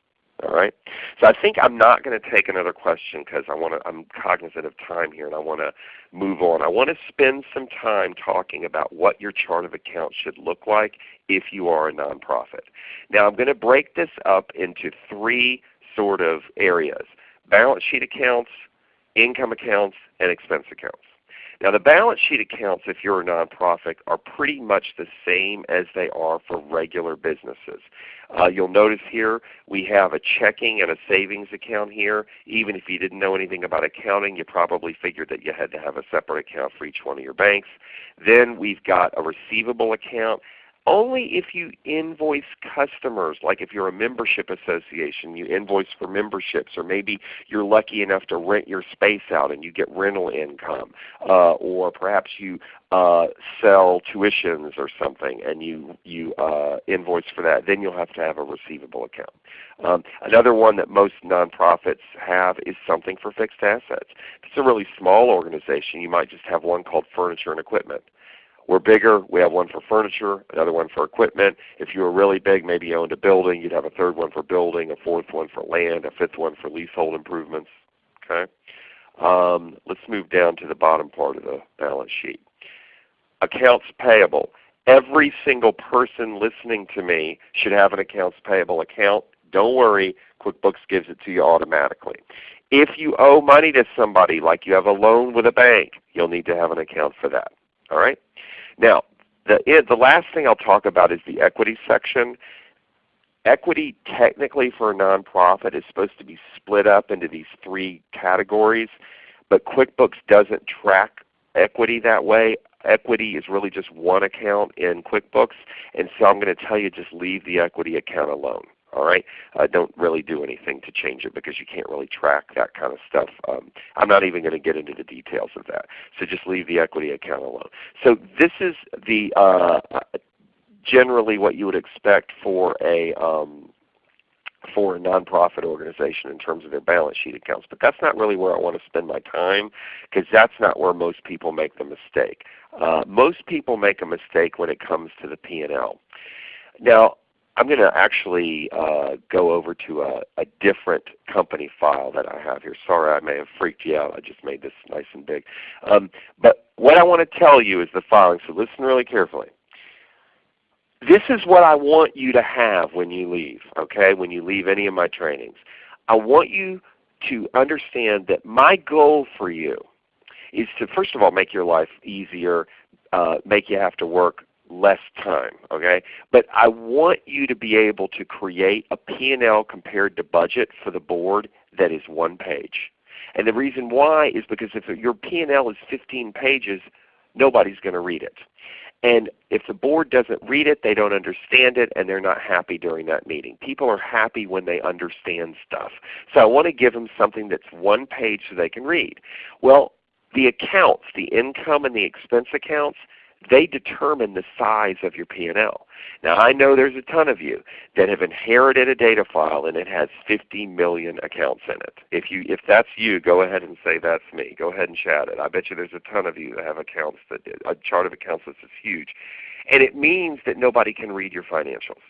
All right. So I think I'm not going to take another question because I want to. I'm cognizant of time here, and I want to move on. I want to spend some time talking about what your chart of accounts should look like if you are a nonprofit. Now I'm going to break this up into three sort of areas: balance sheet accounts, income accounts, and expense accounts. Now the balance sheet accounts, if you're a nonprofit, are pretty much the same as they are for regular businesses. Uh, you'll notice here we have a checking and a savings account here. Even if you didn't know anything about accounting, you probably figured that you had to have a separate account for each one of your banks. Then we've got a receivable account only if you invoice customers, like if you're a membership association, you invoice for memberships, or maybe you're lucky enough to rent your space out and you get rental income, uh, or perhaps you uh, sell tuitions or something and you, you uh, invoice for that, then you'll have to have a receivable account. Um, another one that most nonprofits have is something for fixed assets. If it's a really small organization, you might just have one called furniture and equipment. We're bigger. We have one for furniture, another one for equipment. If you were really big, maybe you owned a building, you'd have a third one for building, a fourth one for land, a fifth one for leasehold improvements. Okay. Um, let's move down to the bottom part of the balance sheet. Accounts payable. Every single person listening to me should have an accounts payable account. Don't worry, QuickBooks gives it to you automatically. If you owe money to somebody, like you have a loan with a bank, you'll need to have an account for that. All right? Now, the, the last thing I'll talk about is the equity section. Equity technically for a nonprofit is supposed to be split up into these three categories, but QuickBooks doesn't track equity that way. Equity is really just one account in QuickBooks, and so I'm going to tell you just leave the equity account alone. All right, uh, don't really do anything to change it because you can't really track that kind of stuff. Um, I'm not even going to get into the details of that. So just leave the equity account alone. So this is the uh, generally what you would expect for a um, for a nonprofit organization in terms of their balance sheet accounts. But that's not really where I want to spend my time because that's not where most people make the mistake. Uh, most people make a mistake when it comes to the P&L. Now I'm going to actually uh, go over to a, a, different company file that I have here. Sorry I may have freaked you out. I just made this nice and big. Um, but what I want to tell you is the following, so listen really carefully. This is what I want you to have when you leave, okay, when you leave any of my trainings. I want you to understand that my goal for you is to first of all make your life easier, uh, make you have to work less time. Okay? But I want you to be able to create a P&L compared to budget for the board that is one page. And the reason why is because if your P&L is 15 pages, nobody's going to read it. And if the board doesn't read it, they don't understand it, and they're not happy during that meeting. People are happy when they understand stuff. So I want to give them something that's one page so they can read. Well, the accounts, the income and the expense accounts, they determine the size of your P&L. Now I know there's a ton of you that have inherited a data file and it has 50 million accounts in it. If you if that's you, go ahead and say that's me. Go ahead and chat it. I bet you there's a ton of you that have accounts that a chart of accounts that's huge. And it means that nobody can read your financials.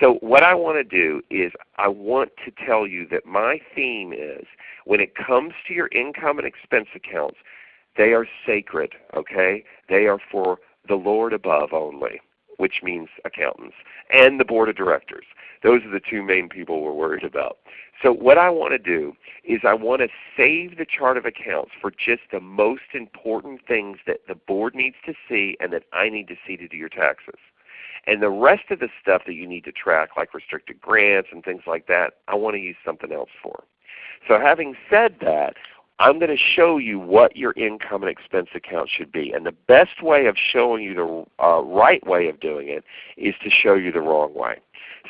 So what I want to do is I want to tell you that my theme is when it comes to your income and expense accounts, they are sacred, okay? They are for the Lord above only, which means accountants, and the board of directors. Those are the two main people we're worried about. So what I want to do is I want to save the chart of accounts for just the most important things that the board needs to see and that I need to see to do your taxes. And the rest of the stuff that you need to track, like restricted grants and things like that, I want to use something else for. So having said that, I'm going to show you what your income and expense account should be. And the best way of showing you the uh, right way of doing it is to show you the wrong way.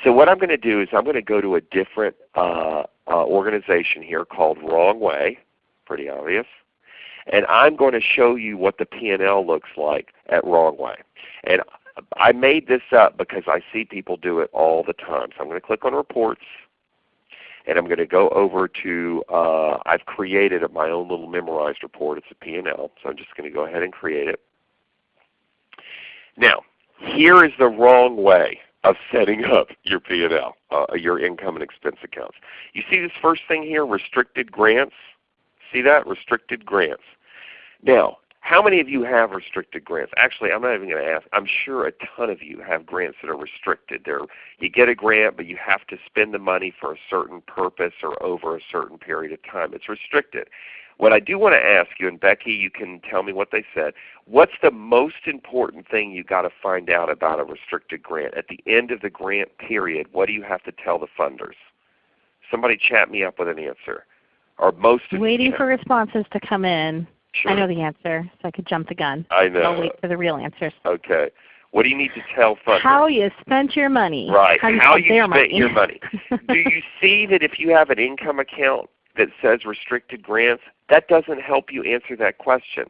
So what I'm going to do is I'm going to go to a different uh, uh, organization here called Wrong Way, pretty obvious. And I'm going to show you what the P&L looks like at Wrong Way. And I made this up because I see people do it all the time. So I'm going to click on Reports and I'm going to go over to, uh, I've created my own little memorized report. It's a P&L, so I'm just going to go ahead and create it. Now, here is the wrong way of setting up your P&L, uh, your income and expense accounts. You see this first thing here, restricted grants? See that? Restricted grants. Now, how many of you have restricted grants? Actually, I'm not even going to ask. I'm sure a ton of you have grants that are restricted. They're, you get a grant, but you have to spend the money for a certain purpose or over a certain period of time. It's restricted. what I do want to ask you, and Becky you can tell me what they said, what's the most important thing you've got to find out about a restricted grant? At the end of the grant period, what do you have to tell the funders? Somebody chat me up with an answer. Or most Waiting for responses to come in. Sure. I know the answer, so I could jump the gun. I know. I'll wait for the real answers. Okay. What do you need to tell funders? How you spent your money. Right. How you, How spent you spent money. your money. do you see that if you have an income account that says restricted grants, that doesn't help you answer that question.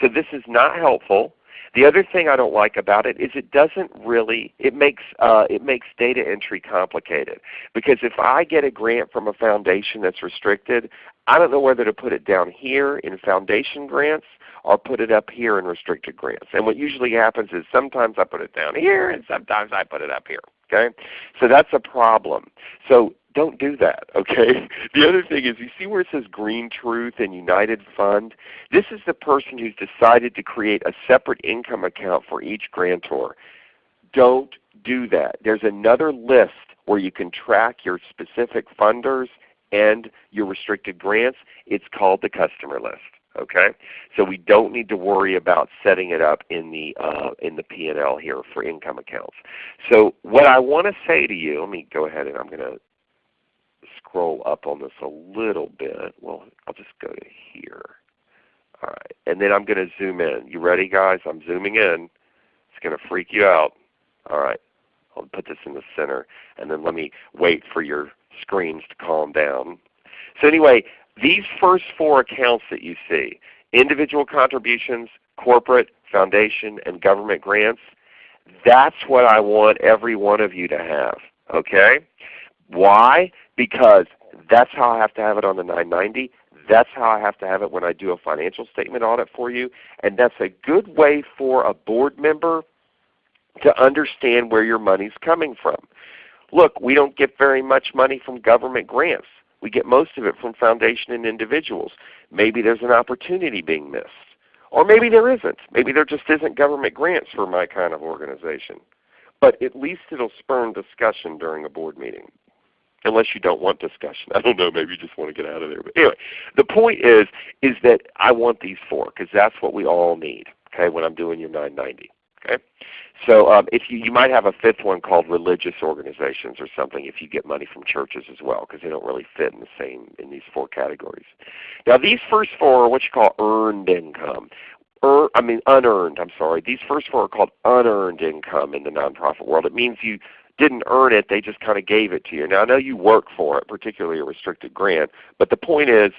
So this is not helpful. The other thing I don't like about it is it doesn't really it makes uh, it makes data entry complicated because if I get a grant from a foundation that's restricted, I don't know whether to put it down here in foundation grants or put it up here in restricted grants. And what usually happens is sometimes I put it down here and sometimes I put it up here. Okay, so that's a problem. So don't do that, okay? The other thing is you see where it says Green Truth and United Fund? This is the person who's decided to create a separate income account for each grantor. Don't do that. There's another list where you can track your specific funders and your restricted grants. It's called the customer list. Okay, so we don't need to worry about setting it up in the uh, in the P&L here for income accounts. So what I want to say to you, let me go ahead and I'm going to scroll up on this a little bit. Well, I'll just go to here. All right, and then I'm going to zoom in. You ready, guys? I'm zooming in. It's going to freak you out. All right, I'll put this in the center, and then let me wait for your screens to calm down. So anyway, these first four accounts that you see, individual contributions, corporate, foundation, and government grants, that's what I want every one of you to have. Okay? Why? Because that's how I have to have it on the 990. That's how I have to have it when I do a financial statement audit for you. And that's a good way for a board member to understand where your money is coming from. Look, we don't get very much money from government grants. We get most of it from foundation and individuals. Maybe there's an opportunity being missed. Or maybe there isn't. Maybe there just isn't government grants for my kind of organization. But at least it will spurn discussion during a board meeting. Unless you don't want discussion. I don't know, maybe you just want to get out of there. But anyway, the point is, is that I want these four because that's what we all need okay, when I'm doing your 990. Okay? So um, if you, you might have a fifth one called religious organizations or something if you get money from churches as well because they don't really fit in the same in these four categories. Now these first four are what you call earned income. Er, I mean unearned, I'm sorry. These first four are called unearned income in the nonprofit world. It means you didn't earn it, they just kind of gave it to you. Now I know you work for it, particularly a restricted grant, but the point is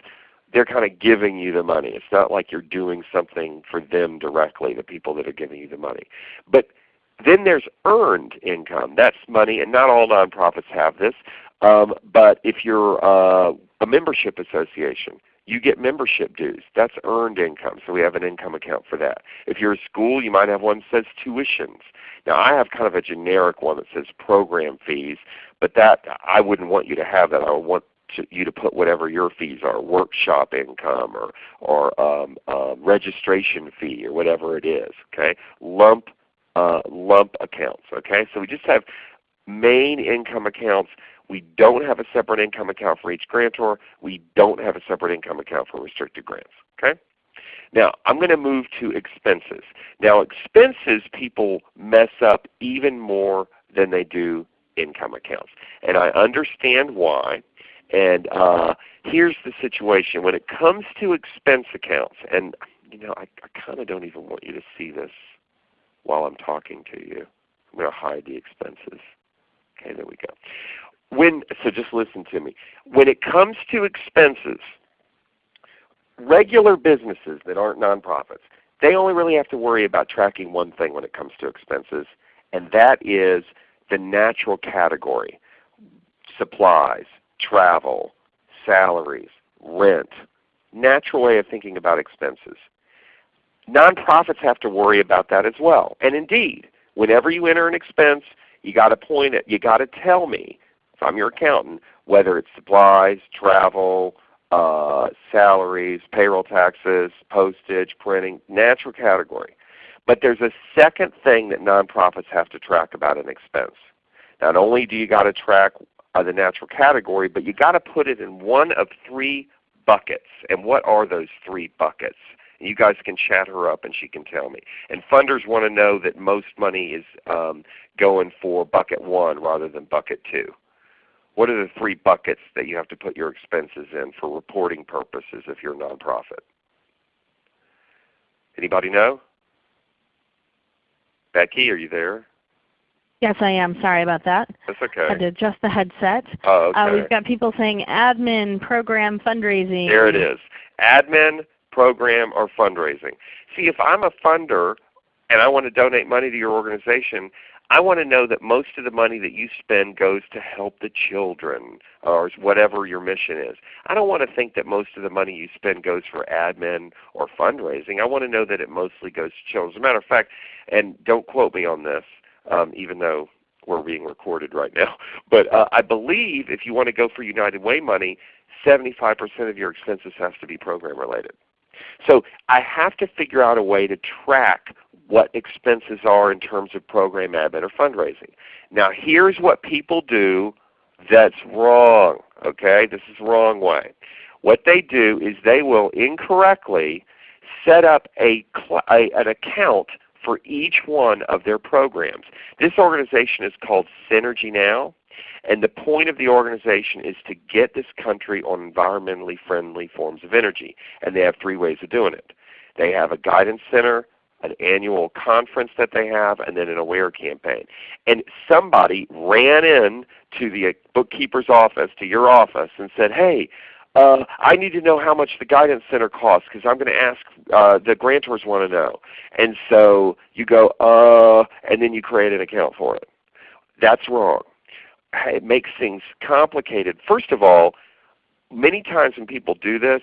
they're kind of giving you the money. It's not like you're doing something for them directly, the people that are giving you the money. But then there's earned income. That's money, and not all nonprofits have this. Um, but if you're uh, a membership association, you get membership dues. That's earned income. So we have an income account for that. If you're a school, you might have one that says tuitions. Now I have kind of a generic one that says program fees, but that I wouldn't want you to have that. I would want to, you to put whatever your fees are, workshop income or or um, uh, registration fee or whatever it is. Okay, lump uh, lump accounts. Okay, so we just have main income accounts. We don't have a separate income account for each grantor. We don't have a separate income account for restricted grants. Okay. Now I'm going to move to expenses. Now expenses people mess up even more than they do income accounts, and I understand why. And uh, here's the situation. When it comes to expense accounts, and you know, I, I kind of don't even want you to see this while I'm talking to you. I'm going to hide the expenses. Okay, there we go. When so just listen to me. When it comes to expenses, regular businesses that aren't nonprofits, they only really have to worry about tracking one thing when it comes to expenses, and that is the natural category. Supplies, travel, salaries, rent. Natural way of thinking about expenses. Nonprofits have to worry about that as well. And indeed, whenever you enter an expense, you got to point it. You got to tell me, if I'm your accountant, whether it's supplies, travel, uh, salaries, payroll taxes, postage, printing, natural category. But there's a second thing that nonprofits have to track about an expense. Not only do you got to track uh, the natural category, but you got to put it in one of three buckets. And what are those three buckets? You guys can chat her up and she can tell me. And funders want to know that most money is um, going for bucket one rather than bucket two. What are the three buckets that you have to put your expenses in for reporting purposes if you're a nonprofit? Anybody know? Becky, are you there? Yes, I am. Sorry about that. That's okay. Had to adjust the headset. Oh, okay. Uh, we've got people saying admin, program, fundraising. There it is. Admin, program, or fundraising. See, if I'm a funder and I want to donate money to your organization, I want to know that most of the money that you spend goes to help the children or whatever your mission is. I don't want to think that most of the money you spend goes for admin or fundraising. I want to know that it mostly goes to children. As a matter of fact, and don't quote me on this, um, even though we're being recorded right now, but uh, I believe if you want to go for United Way money, 75% of your expenses has to be program related. So I have to figure out a way to track what expenses are in terms of program admin or fundraising. Now here's what people do that's wrong. Okay, This is the wrong way. What they do is they will incorrectly set up a, a, an account for each one of their programs. This organization is called Synergy Now. And the point of the organization is to get this country on environmentally friendly forms of energy. And they have three ways of doing it. They have a guidance center, an annual conference that they have, and then an aware campaign. And somebody ran in to the bookkeeper's office, to your office, and said, hey, uh, I need to know how much the guidance center costs because I'm going to ask uh, the grantors want to know. And so you go, uh, and then you create an account for it. That's wrong. It makes things complicated. First of all, many times when people do this,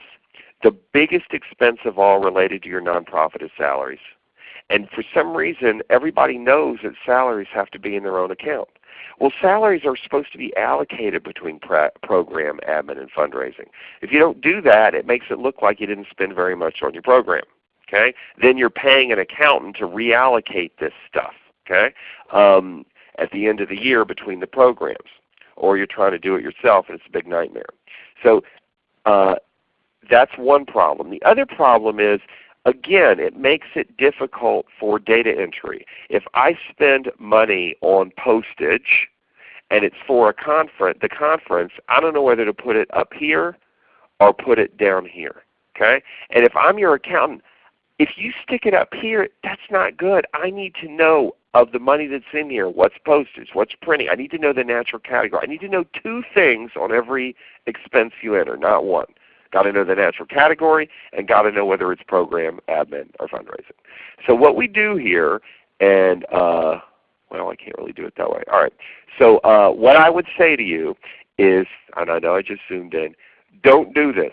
the biggest expense of all related to your nonprofit is salaries. And for some reason, everybody knows that salaries have to be in their own account. Well, salaries are supposed to be allocated between program, admin, and fundraising. If you don't do that, it makes it look like you didn't spend very much on your program. Okay? Then you're paying an accountant to reallocate this stuff okay? Um, at the end of the year between the programs. Or you're trying to do it yourself and it's a big nightmare. So uh, that's one problem. The other problem is Again, it makes it difficult for data entry. If I spend money on postage and it's for a conference, the conference, I don't know whether to put it up here or put it down here. Okay? And if I'm your accountant, if you stick it up here, that's not good. I need to know of the money that's in here, what's postage, what's printing. I need to know the natural category. I need to know two things on every expense you enter, not one. Got to know the natural category and got to know whether it's program, admin, or fundraising. So what we do here, and uh, well I can't really do it that way. All right. So uh, what I would say to you is, and I know I just zoomed in, don't do this.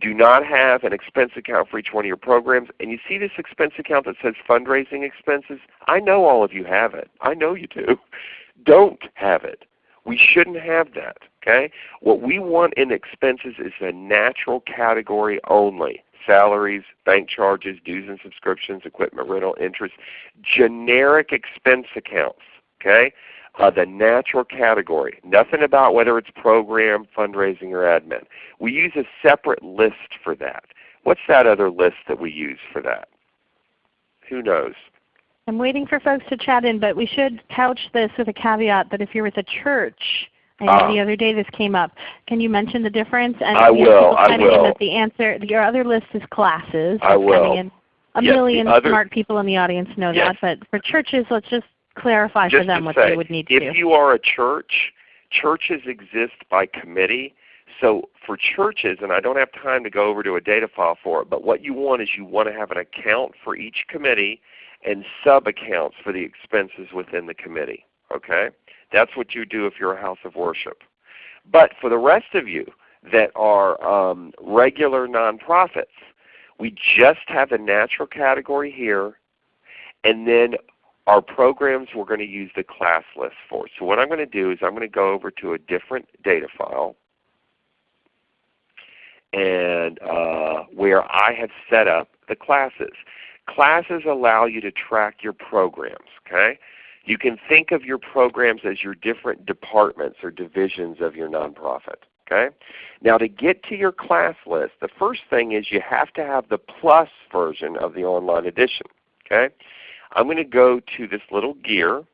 Do not have an expense account for each one of your programs. And you see this expense account that says fundraising expenses? I know all of you have it. I know you do. Don't have it. We shouldn't have that. Okay? What we want in expenses is a natural category only. Salaries, bank charges, dues and subscriptions, equipment rental, interest, generic expense accounts. Okay? Uh, the natural category. Nothing about whether it's program, fundraising, or admin. We use a separate list for that. What's that other list that we use for that? Who knows? I'm waiting for folks to chat in, but we should couch this with a caveat that if you're with a church, I know uh, the other day this came up. Can you mention the difference? And I will. I will. That the answer, your other list is classes. I will. In. A yes, million other, smart people in the audience know yes. that, but for churches, let's just clarify just for them what say, they would need to if do. If you are a church, churches exist by committee. So for churches, and I don't have time to go over to a data file for it, but what you want is you want to have an account for each committee and sub-accounts for the expenses within the committee. Okay? That's what you do if you're a house of worship. But for the rest of you that are um, regular nonprofits, we just have a natural category here, and then our programs we're going to use the class list for. So what I'm going to do is I'm going to go over to a different data file and uh, where I have set up the classes. Classes allow you to track your programs. Okay? You can think of your programs as your different departments or divisions of your nonprofit. Okay? Now to get to your class list, the first thing is you have to have the plus version of the online edition. Okay? I'm going to go to this little gear,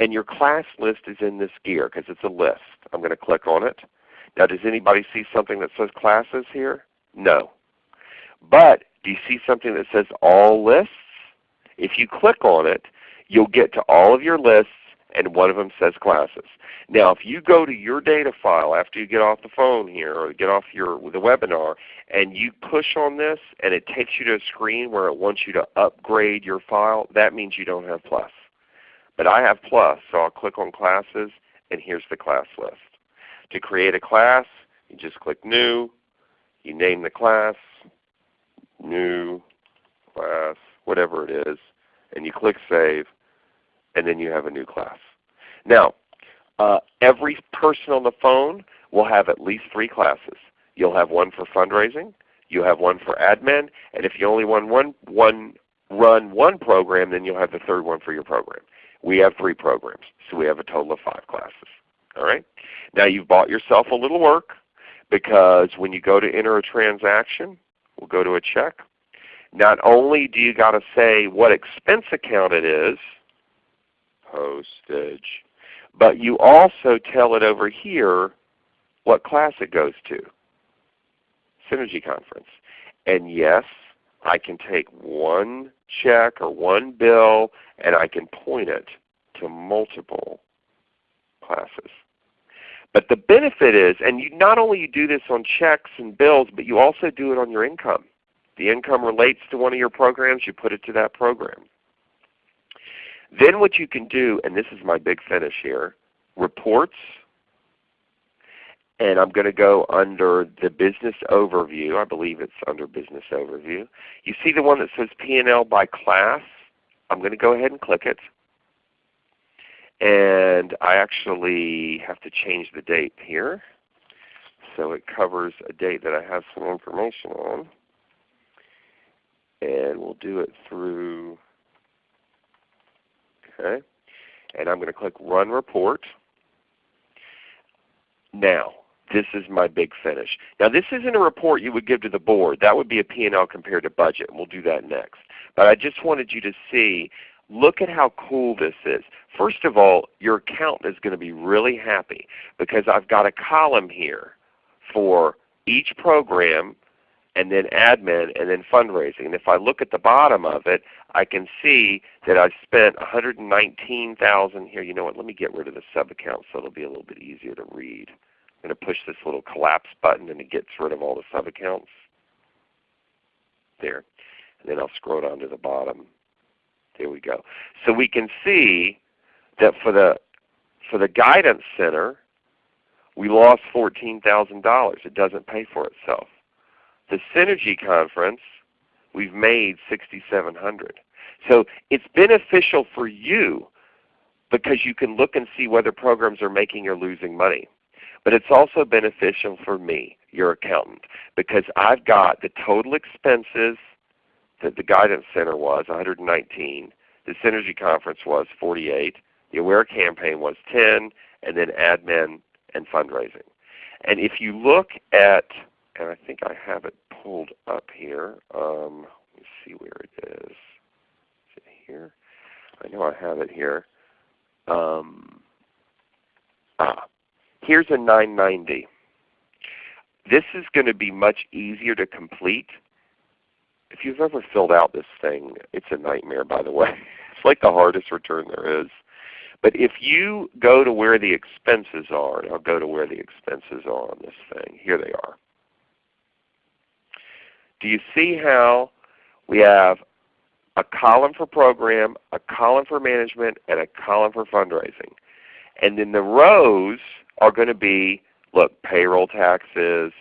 and your class list is in this gear because it's a list. I'm going to click on it. Now does anybody see something that says classes here? No. But do you see something that says all lists? If you click on it, you'll get to all of your lists and one of them says classes. Now if you go to your data file after you get off the phone here or get off your the webinar and you push on this and it takes you to a screen where it wants you to upgrade your file, that means you don't have plus. But I have plus, so I'll click on classes and here's the class list. To create a class, you just click New, you name the class, New, Class, whatever it is, and you click Save, and then you have a new class. Now, uh, every person on the phone will have at least three classes. You'll have one for fundraising, you'll have one for admin, and if you only run one, one, run one program, then you'll have the third one for your program. We have three programs, so we have a total of five classes. All right? Now you've bought yourself a little work because when you go to enter a transaction, we'll go to a check. Not only do you got to say what expense account it is, postage. But you also tell it over here what class it goes to, Synergy Conference. And yes, I can take one check or one bill and I can point it to multiple classes. But the benefit is, and you not only you do this on checks and bills, but you also do it on your income. The income relates to one of your programs, you put it to that program. Then what you can do, and this is my big finish here, reports. And I'm going to go under the business overview. I believe it's under business overview. You see the one that says P&L by class? I'm going to go ahead and click it. And I actually have to change the date here. So it covers a date that I have some information on. And we'll do it through Okay? And I'm going to click Run Report. Now, this is my big finish. Now this isn't a report you would give to the board. That would be a P&L compared to budget, and we'll do that next. But I just wanted you to see, look at how cool this is. First of all, your accountant is going to be really happy because I've got a column here for each program and then admin, and then fundraising. And if I look at the bottom of it, I can see that I've spent 119000 here. You know what, let me get rid of the sub account so it'll be a little bit easier to read. I'm going to push this little collapse button and it gets rid of all the sub accounts. There. And then I'll scroll down to the bottom. There we go. So we can see that for the for the guidance center, we lost $14,000. It doesn't pay for itself. The Synergy Conference, we've made 6,700. So it's beneficial for you because you can look and see whether programs are making or losing money. But it's also beneficial for me, your accountant, because I've got the total expenses that the Guidance Center was 119, the Synergy Conference was 48, the Aware campaign was 10, and then admin and fundraising. And if you look at and I think I have it pulled up here. Um, let me see where it is. Is it here? I know I have it here. Um, ah, here's a 990. This is going to be much easier to complete. If you've ever filled out this thing, it's a nightmare by the way. It's like the hardest return there is. But if you go to where the expenses are, and I'll go to where the expenses are on this thing. Here they are. Do you see how we have a column for program, a column for management, and a column for fundraising? And then the rows are going to be, look, payroll taxes,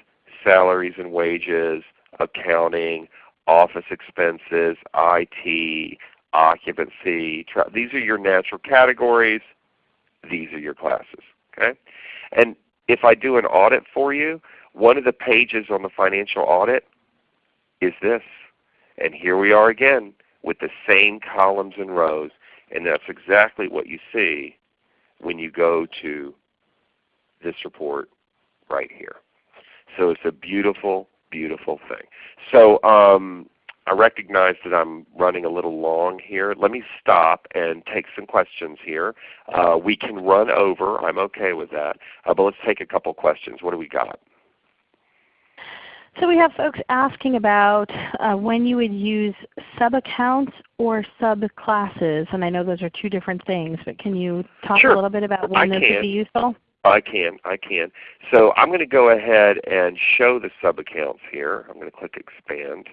salaries and wages, accounting, office expenses, IT, occupancy. these are your natural categories. These are your classes. Okay? And if I do an audit for you, one of the pages on the financial audit is this. And here we are again with the same columns and rows. And that's exactly what you see when you go to this report right here. So it's a beautiful, beautiful thing. So um, I recognize that I'm running a little long here. Let me stop and take some questions here. Uh, we can run over. I'm okay with that. Uh, but let's take a couple questions. What do we got? So we have folks asking about uh, when you would use sub-accounts or subclasses. And I know those are two different things, but can you talk sure. a little bit about when I those can. would be useful? I can, I can. So I'm going to go ahead and show the sub-accounts here. I'm going to click Expand.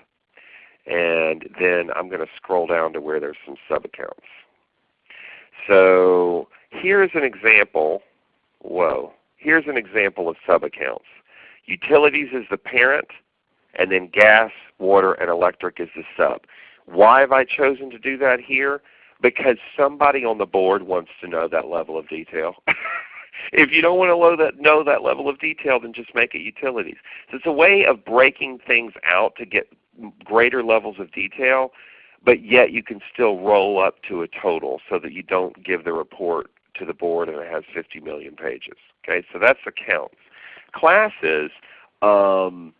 And then I'm going to scroll down to where there's some sub-accounts. So here's an example. Whoa. Here's an example of sub-accounts. Utilities is the parent, and then gas, water, and electric is the sub. Why have I chosen to do that here? Because somebody on the board wants to know that level of detail. if you don't want to know that, know that level of detail, then just make it utilities. So it's a way of breaking things out to get greater levels of detail, but yet you can still roll up to a total so that you don't give the report to the board and it has 50 million pages. Okay, so that's accounts. Classes, um,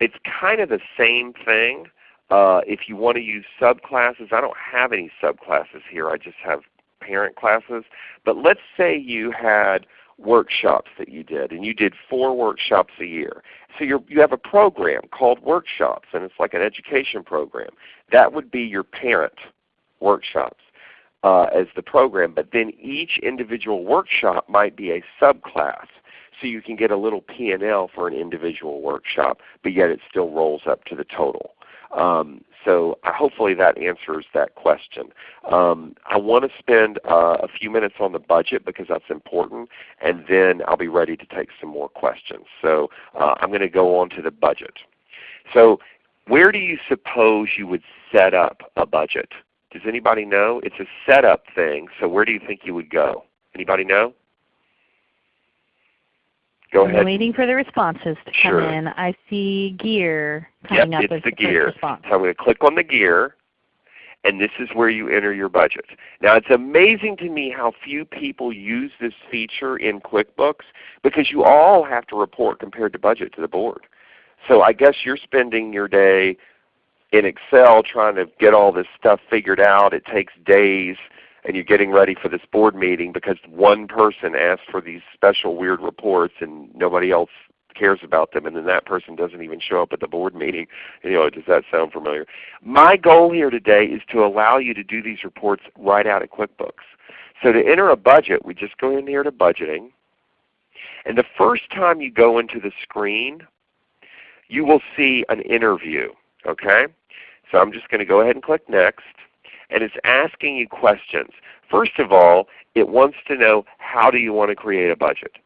it's kind of the same thing. Uh, if you want to use subclasses, I don't have any subclasses here. I just have parent classes. But let's say you had workshops that you did, and you did four workshops a year. So you you have a program called workshops, and it's like an education program. That would be your parent workshops uh, as the program. But then each individual workshop might be a subclass. So you can get a little P&L for an individual workshop, but yet it still rolls up to the total. Um, so hopefully that answers that question. Um, I want to spend uh, a few minutes on the budget because that's important, and then I'll be ready to take some more questions. So uh, I'm going to go on to the budget. So where do you suppose you would set up a budget? Does anybody know? It's a setup thing, so where do you think you would go? Anybody know? Go I'm waiting for the responses to come Sure. in. I see gear coming Yep, up it's as the gear. response. So I'm going to click on the gear, and this is where you enter your budget. Now it's amazing to me how few people use this feature in QuickBooks because you all have to report compared to budget to the board. So I guess you're spending your day in Excel trying to get all this stuff figured out. It takes days and you're getting ready for this board meeting because one person asked for these special weird reports and nobody else cares about them and then that person doesn't even show up at the board meeting. You know, does that sound familiar? My goal here today is to allow you to do these reports right out of QuickBooks. So to enter a budget, we just go in here to budgeting. And the first time you go into the screen, you will see an interview. Okay? So I'm just going to go ahead and click Next and it's asking you questions. First of all, it wants to know how do you want to create a budget.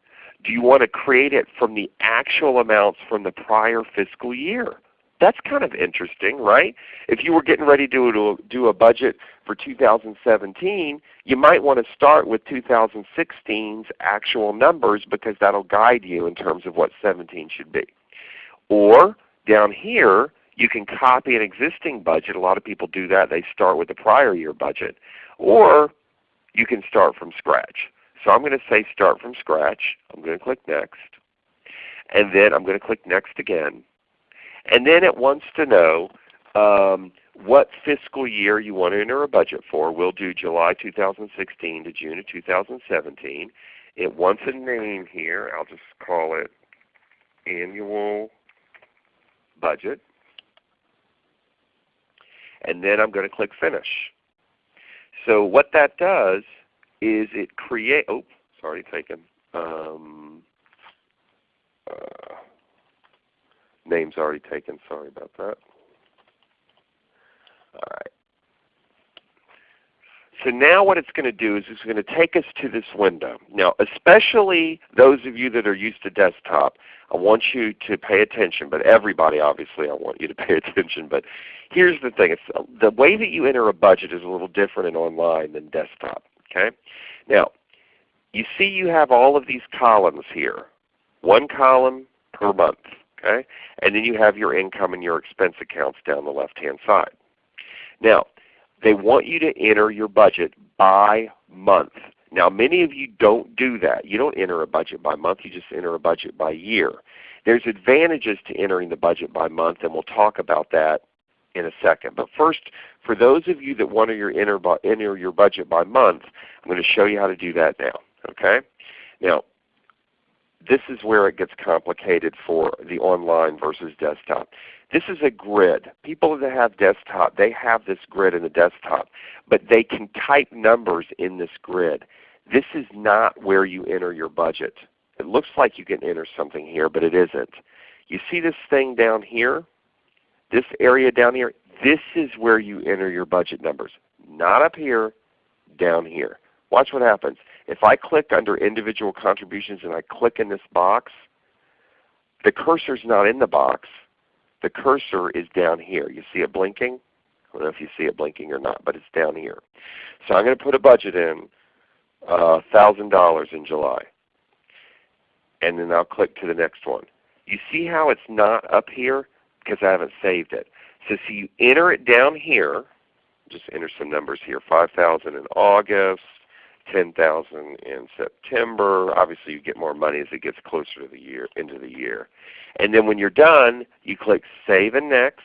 Do you want to create it from the actual amounts from the prior fiscal year? That's kind of interesting, right? If you were getting ready to do, a budget for 2017, you might want to start with 2016's actual numbers because that will guide you in terms of what 17 should be. Or down here, you can copy an existing budget. A lot of people do that. They start with the prior year budget. Or you can start from scratch. So I'm going to say start from scratch. I'm going to click Next. And then I'm going to click Next again. And then it wants to know um, what fiscal year you want to enter a budget for. We'll do July 2016 to June of 2017. It wants a name here. I'll just call it Annual Budget and then I'm going to click Finish. So what that does is it create. Oh, it's already taken. Um, uh, name's already taken. Sorry about that. All right. So now what it's going to do is it's going to take us to this window. Now especially those of you that are used to desktop, I want you to pay attention, but everybody obviously I want you to pay attention. But here's the thing, it's, the way that you enter a budget is a little different in online than desktop. Okay? Now you see you have all of these columns here, one column per month. Okay? And then you have your income and your expense accounts down the left hand side. Now they want you to enter your budget by month. Now many of you don't do that. You don't enter a budget by month, you just enter a budget by year. There's advantages to entering the budget by month and we'll talk about that in a second. But first, for those of you that want to enter, enter your budget by month, I'm going to show you how to do that now. Okay? Now, this is where it gets complicated for the online versus desktop. This is a grid. People that have desktop, they have this grid in the desktop, but they can type numbers in this grid. This is not where you enter your budget. It looks like you can enter something here, but it isn't. You see this thing down here? This area down here? This is where you enter your budget numbers. Not up here, down here. Watch what happens. If I click under individual contributions and I click in this box, the cursor is not in the box. The cursor is down here. You see it blinking? I don't know if you see it blinking or not, but it's down here. So I'm going to put a budget in, uh, $1,000 in July. And then I'll click to the next one. You see how it's not up here? Because I haven't saved it. So see you enter it down here. Just enter some numbers here. 5000 in August, 10,000 in September. Obviously you get more money as it gets closer to the year into the year. And then when you're done, you click Save and Next.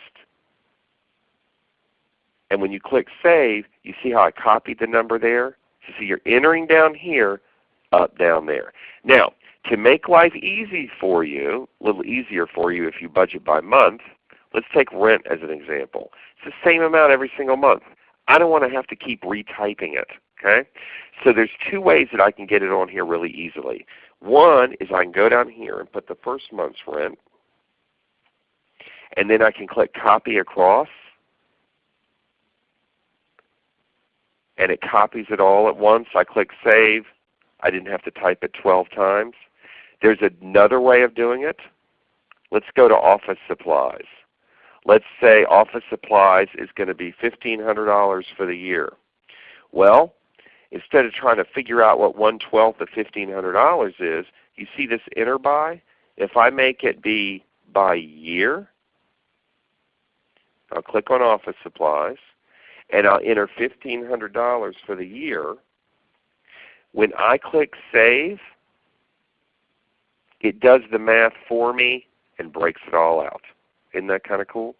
And when you click Save, you see how I copied the number there? So see you're entering down here, up down there. Now, to make life easy for you, a little easier for you if you budget by month, let's take rent as an example. It's the same amount every single month. I don't want to have to keep retyping it. Okay? So there's two ways that I can get it on here really easily. One is I can go down here and put the first month's rent, and then I can click Copy Across, and it copies it all at once. I click Save. I didn't have to type it 12 times. There's another way of doing it. Let's go to office supplies. Let's say office supplies is going to be $1,500 for the year. Well, instead of trying to figure out what 1 12th of $1,500 is, you see this enter by? If I make it be by year, I'll click on office supplies and I'll enter $1,500 for the year. When I click Save, it does the math for me and breaks it all out. Isn't that kind of cool?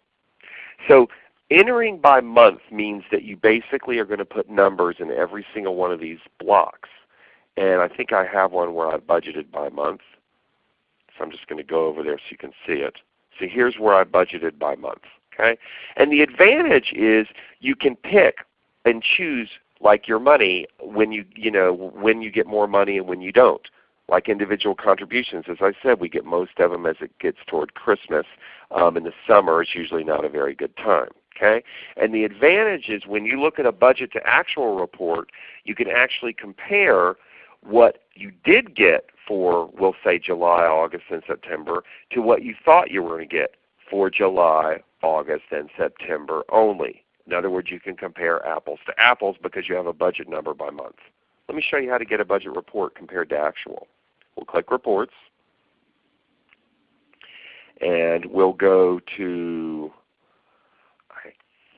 So Entering by month means that you basically are going to put numbers in every single one of these blocks. And I think I have one where I budgeted by month. So I'm just going to go over there so you can see it. So here's where I budgeted by month. Okay? And the advantage is you can pick and choose like your money when you, you know, when you get more money and when you don't. Like individual contributions, as I said, we get most of them as it gets toward Christmas. Um, in the summer, it's usually not a very good time. Okay? And the advantage is when you look at a budget to actual report, you can actually compare what you did get for, we'll say July, August, and September to what you thought you were going to get for July, August, and September only. In other words, you can compare apples to apples because you have a budget number by month. Let me show you how to get a budget report compared to actual. We'll click Reports, and we'll go to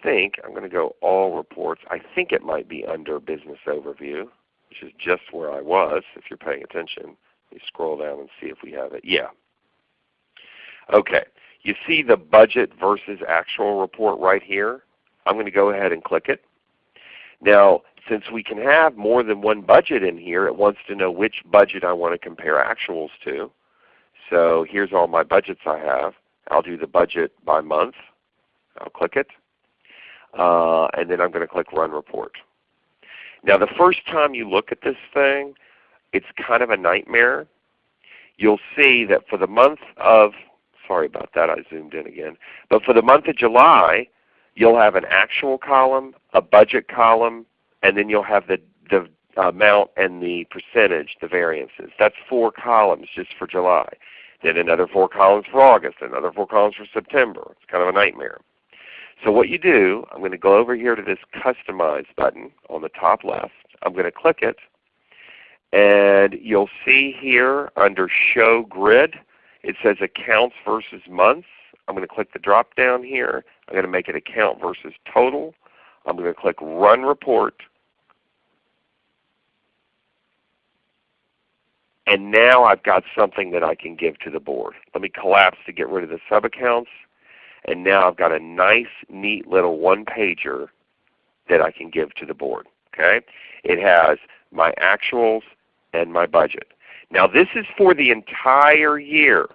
think I'm going to go All Reports. I think it might be under Business Overview, which is just where I was if you're paying attention. Me scroll down and see if we have it. Yeah. Okay. You see the budget versus actual report right here? I'm going to go ahead and click it. Now, since we can have more than one budget in here, it wants to know which budget I want to compare actuals to. So here's all my budgets I have. I'll do the budget by month. I'll click it uh, and then I'm going to click Run Report. Now the first time you look at this thing, it's kind of a nightmare. You'll see that for the month of, sorry about that, I zoomed in again, but for the month of July, you'll have an actual column, a budget column, and then you'll have the, the amount and the percentage, the variances. That's four columns just for July. Then another four columns for August, another four columns for September. It's kind of a nightmare. So what you do, I'm going to go over here to this Customize button on the top left. I'm going to click it, and you'll see here under Show Grid, it says Accounts versus Months. I'm going to click the drop down here. I'm going to make it Account versus Total. I'm going to click Run Report. And now I've got something that I can give to the board. Let me collapse to get rid of the sub-accounts. And now I've got a nice, neat little one-pager that I can give to the board. Okay? It has my actuals and my budget. Now this is for the entire year.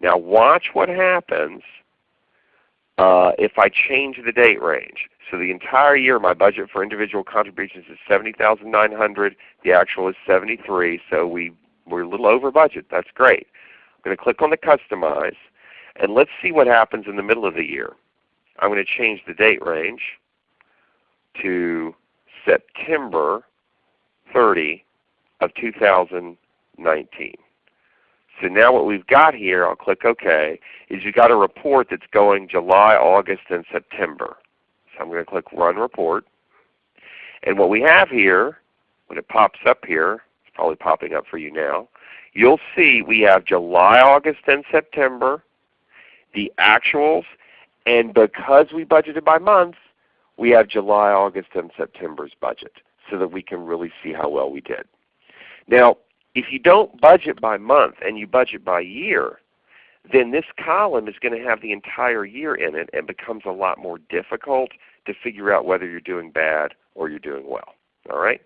Now watch what happens uh, if I change the date range. So the entire year my budget for individual contributions is 70900 The actual is 73 so we, we're a little over budget. That's great. I'm going to click on the Customize and let's see what happens in the middle of the year. I'm going to change the date range to September 30 of 2019. So now what we've got here, I'll click OK, is you've got a report that's going July, August, and September. So I'm going to click Run Report. And what we have here, when it pops up here, it's probably popping up for you now, you'll see we have July, August, and September, the actuals, and because we budgeted by month, we have July, August, and September's budget so that we can really see how well we did. Now, if you don't budget by month and you budget by year, then this column is going to have the entire year in it and becomes a lot more difficult to figure out whether you're doing bad or you're doing well. All right?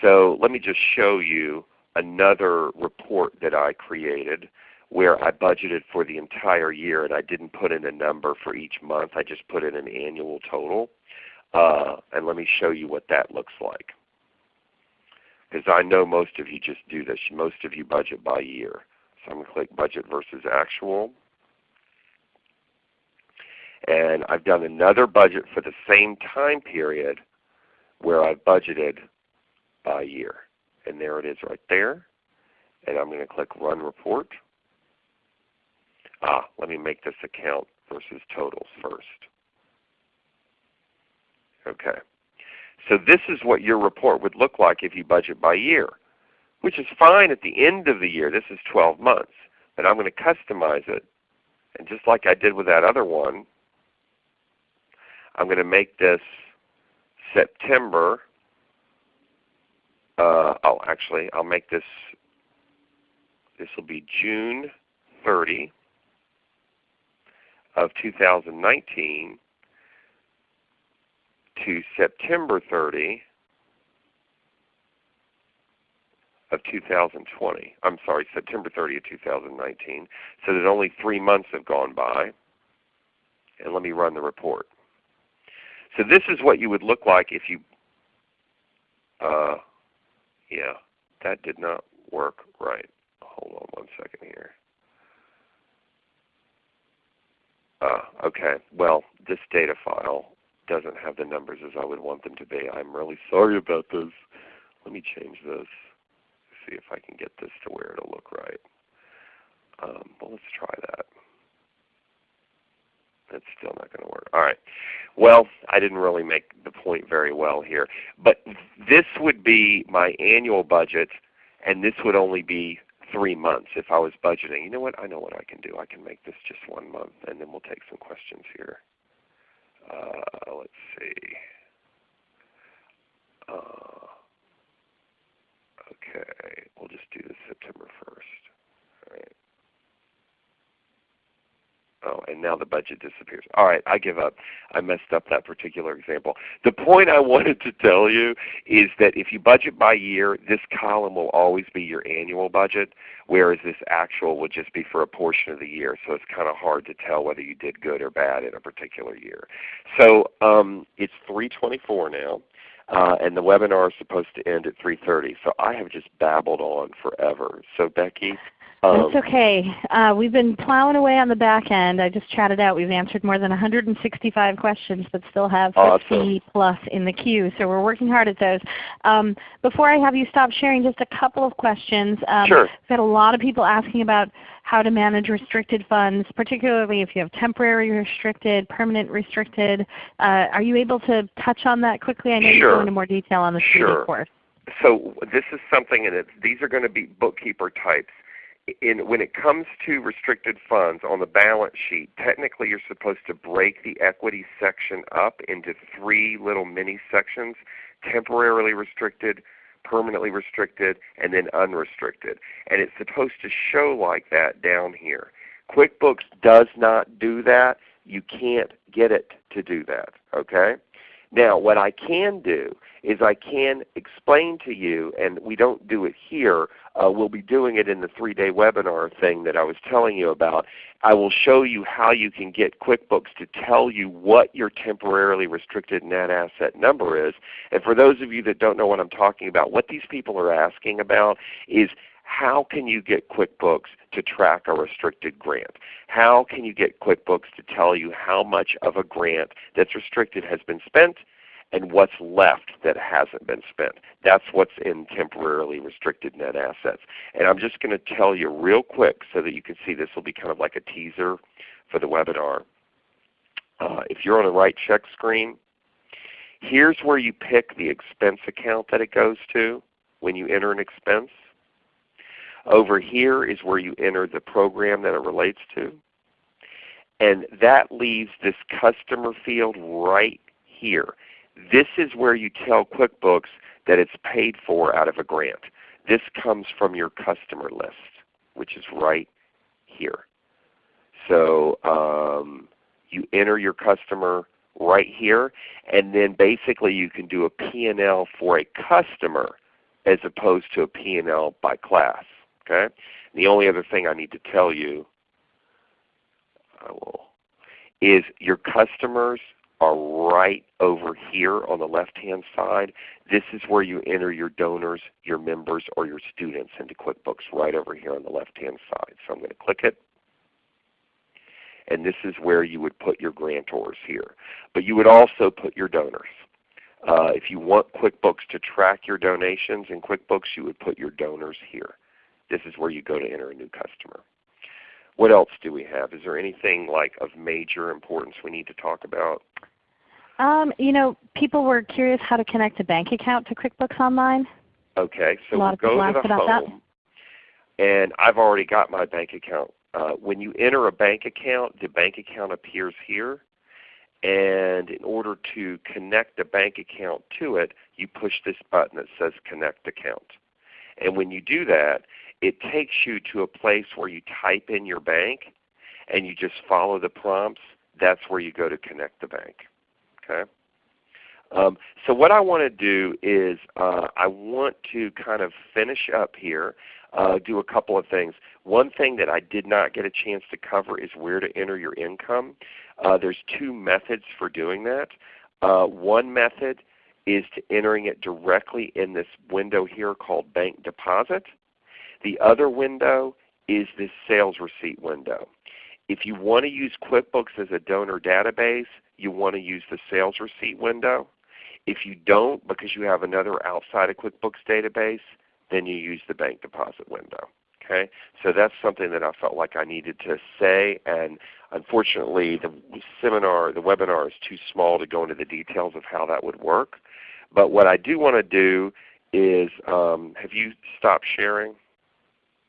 So let me just show you another report that I created where I budgeted for the entire year and I didn't put in a number for each month. I just put in an annual total. Uh, and let me show you what that looks like because I know most of you just do this. Most of you budget by year. So I'm going to click Budget versus Actual. And I've done another budget for the same time period where I've budgeted by year. And there it is right there. And I'm going to click Run Report. Ah, let me make this account versus totals first. Okay. So this is what your report would look like if you budget by year, which is fine at the end of the year. This is 12 months. But I'm going to customize it. And just like I did with that other one, I'm going to make this September. Uh, oh, actually, I'll make this, this will be June 30 of 2019 to September 30 of 2020. I'm sorry, September 30 of 2019. So that only three months have gone by. And let me run the report. So this is what you would look like if you, uh, yeah, that did not work right. Hold on one second here. Uh, okay, well, this data file doesn't have the numbers as I would want them to be. I'm really sorry about this. Let me change this. See if I can get this to where it'll look right. Um, well, let's try that. It's still not going to work. All right. Well, I didn't really make the point very well here. But this would be my annual budget, and this would only be three months if I was budgeting. You know what? I know what I can do. I can make this just one month, and then we'll take some questions here. Uh, let's see. Uh, okay, we'll just do this September 1st. All right. Oh, and now the budget disappears. All right, I give up. I messed up that particular example. The point I wanted to tell you is that if you budget by year, this column will always be your annual budget, whereas this actual would just be for a portion of the year. So it's kind of hard to tell whether you did good or bad in a particular year. So um, it's 324 now. Uh, and the webinar is supposed to end at 3.30. So I have just babbled on forever. So Becky, um, That's okay. Uh, we've been plowing away on the back end. I just chatted out. We've answered more than 165 questions, but still have 50 awesome. plus in the queue. So we're working hard at those. Um, before I have you stop sharing, just a couple of questions. Um, sure. We've had a lot of people asking about how to manage restricted funds, particularly if you have temporary restricted, permanent restricted. Uh, are you able to touch on that quickly? I know sure. you go into more detail on the sure. course. So this is something, and these are going to be bookkeeper types in, when it comes to restricted funds on the balance sheet, technically you're supposed to break the equity section up into three little mini sections, temporarily restricted, permanently restricted, and then unrestricted. And it's supposed to show like that down here. QuickBooks does not do that. You can't get it to do that. Okay? Now what I can do is I can explain to you, and we don't do it here, uh, we'll be doing it in the 3-day webinar thing that I was telling you about. I will show you how you can get QuickBooks to tell you what your temporarily restricted net asset number is. And for those of you that don't know what I'm talking about, what these people are asking about is how can you get QuickBooks to track a restricted grant? How can you get QuickBooks to tell you how much of a grant that's restricted has been spent and what's left that hasn't been spent. That's what's in temporarily restricted net assets. And I'm just going to tell you real quick so that you can see this will be kind of like a teaser for the webinar. Uh, if you're on the right check screen, here's where you pick the expense account that it goes to when you enter an expense. Over here is where you enter the program that it relates to. And that leaves this customer field right here. This is where you tell QuickBooks that it's paid for out of a grant. This comes from your customer list, which is right here. So um, you enter your customer right here, and then basically you can do a P&L for a customer as opposed to a P&L by class. Okay? the only other thing I need to tell you I will, is your customers are right over here on the left hand side. This is where you enter your donors, your members, or your students into QuickBooks right over here on the left hand side. So I'm going to click it. And this is where you would put your grantors here. But you would also put your donors. Uh, if you want QuickBooks to track your donations in QuickBooks, you would put your donors here. This is where you go to enter a new customer. What else do we have? Is there anything like of major importance we need to talk about? Um, you know, people were curious how to connect a bank account to QuickBooks Online. Okay, so a we'll go to the home, that. and I've already got my bank account. Uh, when you enter a bank account, the bank account appears here. And in order to connect the bank account to it, you push this button that says Connect Account. And when you do that, it takes you to a place where you type in your bank and you just follow the prompts. That's where you go to connect the bank. Okay. Um, so what I want to do is uh, I want to kind of finish up here, uh, do a couple of things. One thing that I did not get a chance to cover is where to enter your income. Uh, there's two methods for doing that. Uh, one method is to entering it directly in this window here called Bank Deposit. The other window is this sales receipt window. If you want to use QuickBooks as a donor database, you want to use the sales receipt window. If you don't because you have another outside of QuickBooks database, then you use the bank deposit window. Okay? So that's something that I felt like I needed to say and unfortunately the seminar, the webinar is too small to go into the details of how that would work. But what I do want to do is, um, have you stopped sharing?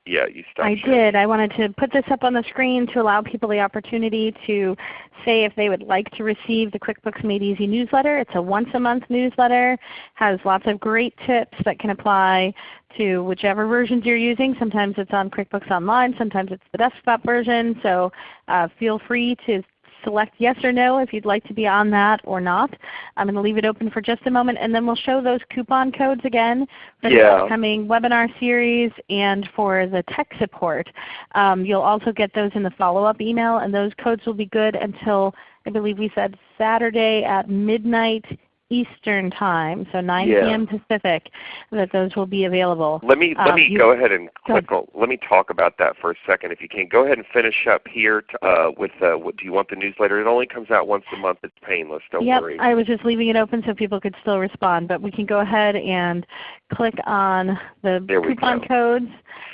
Yeah, you stopped. I sharing. did. I wanted to put this up on the screen to allow people the opportunity to say if they would like to receive the QuickBooks Made Easy newsletter. It's a once a month newsletter, has lots of great tips that can apply to whichever versions you're using. Sometimes it's on QuickBooks Online, sometimes it's the desktop version. So uh, feel free to select yes or no if you'd like to be on that or not. I'm going to leave it open for just a moment and then we'll show those coupon codes again for the Yeah. upcoming webinar series and for the tech support. Um, you'll also get those in the follow-up email and those codes will be good until I believe we said Saturday at midnight Eastern Time, so 9 Yeah. p.m. Pacific, that those will be available. Let me let Um, me go ahead and go ahead. click. on- Let me talk about that for a second, if you can. Go ahead and finish up here to, uh, with uh, what, do you want the newsletter? It only comes out once a month. It's painless. Don't yep, worry. I was just leaving it open so people could still respond, but we can go ahead and click on the There coupon codes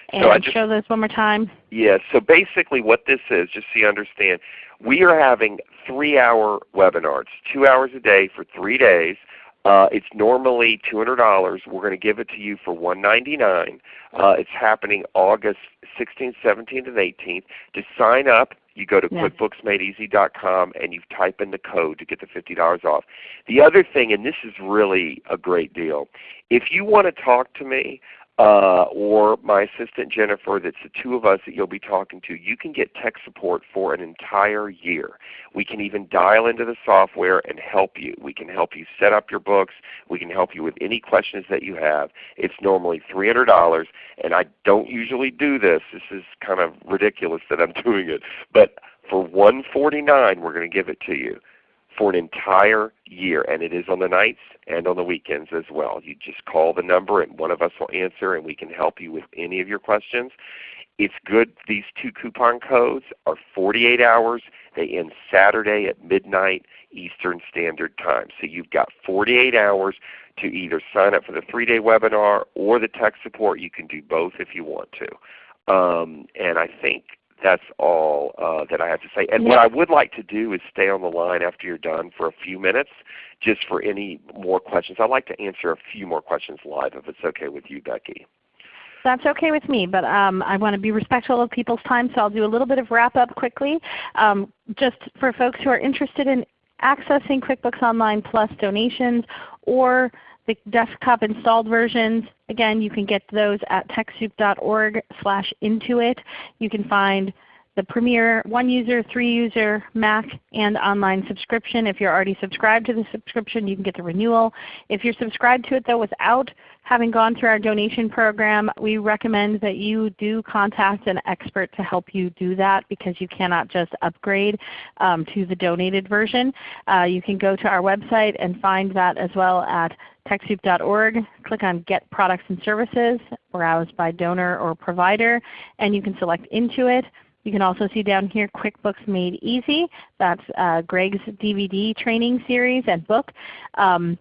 and So I just- show those one more time. Yeah, so basically what this is, just so you understand, we are having 3-hour webinars, 2 hours a day for 3 days. Uh, it's normally $200. We're going to give it to you for 199. Uh, it's happening August 16th, 17th, and 18th. To sign up, you go to Yeah. QuickBooksMadeEasy.com and you type in the code to get the $50 off. The other thing, and this is really a great deal, if you want to talk to me uh, or my assistant Jennifer, that's the two of us that you'll be talking to, you can get tech support for an entire year. We can even dial into the software and help you. We can help you set up your books. We can help you with any questions that you have. It's normally $300 and I don't usually do this. This is kind of ridiculous that I'm doing it. But for 149 we're going to give it to you for an entire year, and it is on the nights and on the weekends as well. You just call the number and one of us will answer and we can help you with any of your questions. It's good. These two coupon codes are 48 hours. They end Saturday at midnight Eastern Standard Time. So you've got 48 hours to either sign up for the 3-day webinar or the tech support. You can do both if you want to. Um, and I think that's all uh, that I have to say. And what I would like to do is stay on the line after you're done for a few minutes just for any more questions. I'd like to answer a few more questions live if it's okay with you, Becky. That's okay with me, but um, I want to be respectful of people's time, so I'll do a little bit of wrap up quickly. Um, just for folks who are interested in accessing QuickBooks Online Plus donations or the desktop installed versions, again you can get those at TechSoup.org slash Intuit. You can find the Premier one user, three user, Mac, and online subscription. If you're already subscribed to the subscription, you can get the renewal. If you're subscribed to it though without having gone through our donation program, we recommend that you do contact an expert to help you do that because you cannot just upgrade um, to the donated version. Uh, you can go to our website and find that as well at TechSoup.org. Click on Get Products and Services, browse by donor or provider, and you can select Intuit. You can also see down here QuickBooks Made Easy. That's uh, Gregg's DVD training series and book. Um,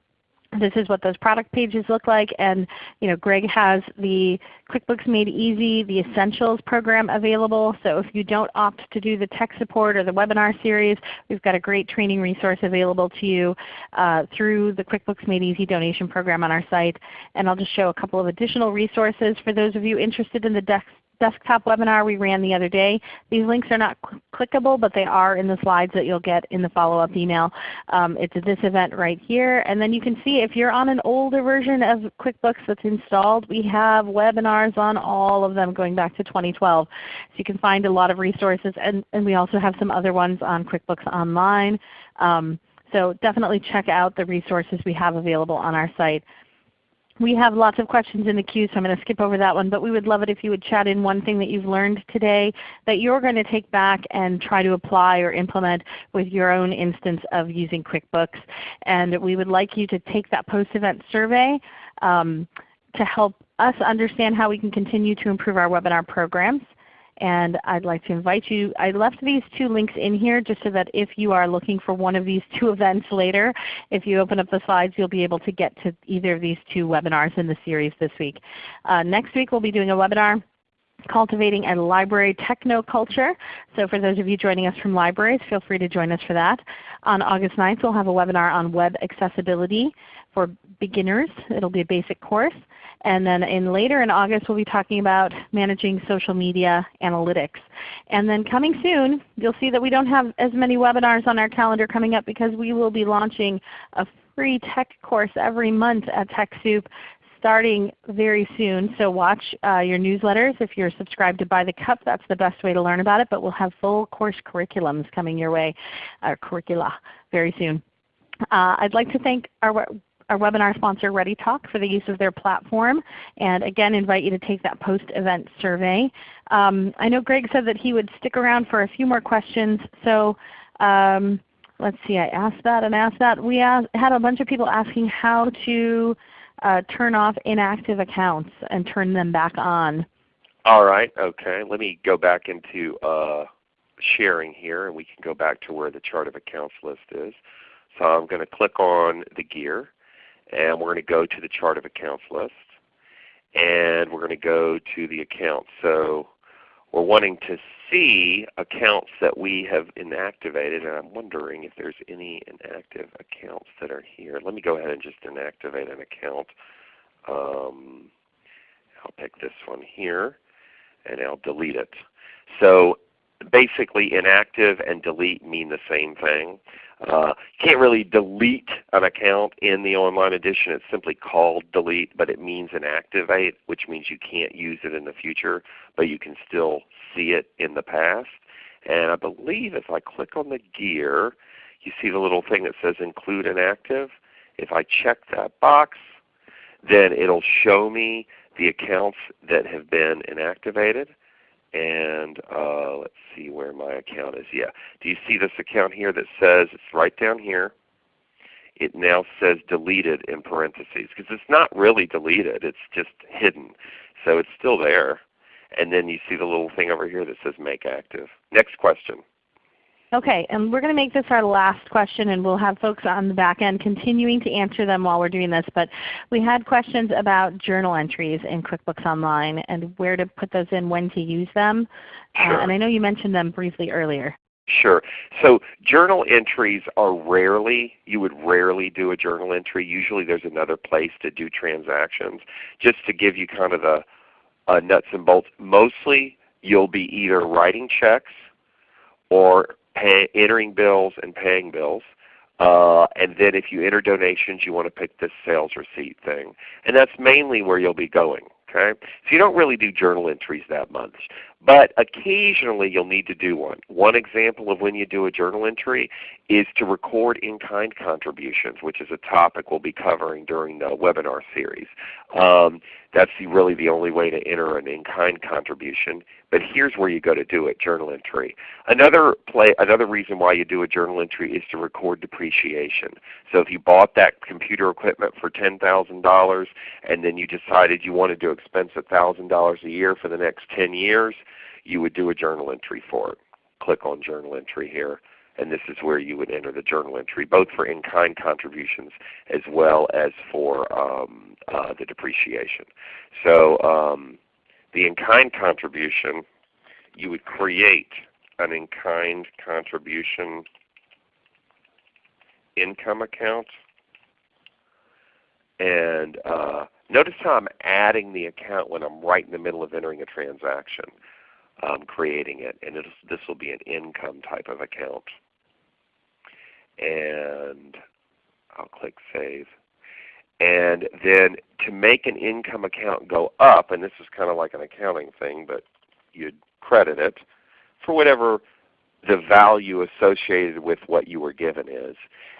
this is what those product pages look like. And you know, Gregg has the QuickBooks Made Easy, the Essentials program available. So if you don't opt to do the tech support or the webinar series, we've got a great training resource available to you uh, through the QuickBooks Made Easy donation program on our site. And I'll just show a couple of additional resources for those of you interested in the desk desktop webinar we ran the other day. These links are not cl clickable, but they are in the slides that you'll get in the follow-up email. Um, it's this event right here. And then you can see if you're on an older version of QuickBooks that's installed, we have webinars on all of them going back to 2012. So you can find a lot of resources. And, and we also have some other ones on QuickBooks Online. Um, so definitely check out the resources we have available on our site. We have lots of questions in the queue, so I'm going to skip over that one. But we would love it if you would chat in one thing that you've learned today that you're going to take back and try to apply or implement with your own instance of using QuickBooks. And we would like you to take that post-event survey um, to help us understand how we can continue to improve our webinar programs and I'd like to invite you. I left these two links in here just so that if you are looking for one of these two events later, if you open up the slides you'll be able to get to either of these two webinars in the series this week. Uh, next week we'll be doing a webinar Cultivating a Library Technoculture. So for those of you joining us from libraries, feel free to join us for that. On August 9th we'll have a webinar on web accessibility for beginners. It will be a basic course. And then in later in August we'll be talking about managing social media analytics. And then coming soon, you'll see that we don't have as many webinars on our calendar coming up because we will be launching a free tech course every month at TechSoup starting very soon. So watch uh, your newsletters. If you're subscribed to By the Cup, that's the best way to learn about it. But we'll have full course curriculums coming your way, uh, curricula, very soon. Uh, I'd like to thank our our webinar sponsor ReadyTalk for the use of their platform and again invite you to take that post-event survey. Um, I know Gregg said that he would stick around for a few more questions. So um, let's see, I asked that and asked that. We asked, had a bunch of people asking how to uh, turn off inactive accounts and turn them back on. All right, okay. Let me go back into uh, sharing here and we can go back to where the chart of accounts list is. So I'm going to click on the gear and we're going to go to the chart of accounts list and we're going to go to the account. So we're wanting to see accounts that we have inactivated, and I'm wondering if there's any inactive accounts that are here. Let me go ahead and just inactivate an account. Um, I'll pick this one here, and I'll delete it. So basically inactive and delete mean the same thing. Uh, you can't really delete an account in the online edition. It's simply called delete, but it means inactivate, which means you can't use it in the future, but you can still see it in the past. And I believe if I click on the gear, you see the little thing that says include inactive. If I check that box, then it'll show me the accounts that have been inactivated and uh, let's see where my account is. Yeah. Do you see this account here that says, it's right down here. It now says deleted in parentheses because it's not really deleted. It's just hidden. So it's still there. And then you see the little thing over here that says make active. Next question. Okay, and we're going to make this our last question and we'll have folks on the back end continuing to answer them while we're doing this. But we had questions about journal entries in QuickBooks Online and where to put those in, when to use them. Uh, sure. Uh, and I know you mentioned them briefly earlier. Sure. So journal entries are rarely, you would rarely do a journal entry. Usually there's another place to do transactions. Just to give you kind of the uh, nuts and bolts, mostly you'll be either writing checks or pay, entering bills and paying bills. Uh, and then if you enter donations, you want to pick this sales receipt thing. And that's mainly where you'll be going. Okay? So you don't really do journal entries that much. But occasionally you'll need to do one. One example of when you do a journal entry is to record in-kind contributions, which is a topic we'll be covering during the webinar series. Um, that's the, really the only way to enter an in-kind contribution. But here's where you go to do it, journal entry. Another, play, another reason why you do a journal entry is to record depreciation. So if you bought that computer equipment for $10,000 and then you decided you wanted to expense $1,000 a year for the next 10 years, you would do a journal entry for it. Click on journal entry here and this is where you would enter the journal entry, both for in-kind contributions as well as for um, uh, the depreciation. So um, the in-kind contribution, you would create an in-kind contribution income account. And uh, notice how I'm adding the account when I'm right in the middle of entering a transaction um, creating it, and this will be an income type of account. And I'll click Save. And then to make an income account go up, and this is kind of like an accounting thing, but you'd credit it for whatever the value associated with what you were given is.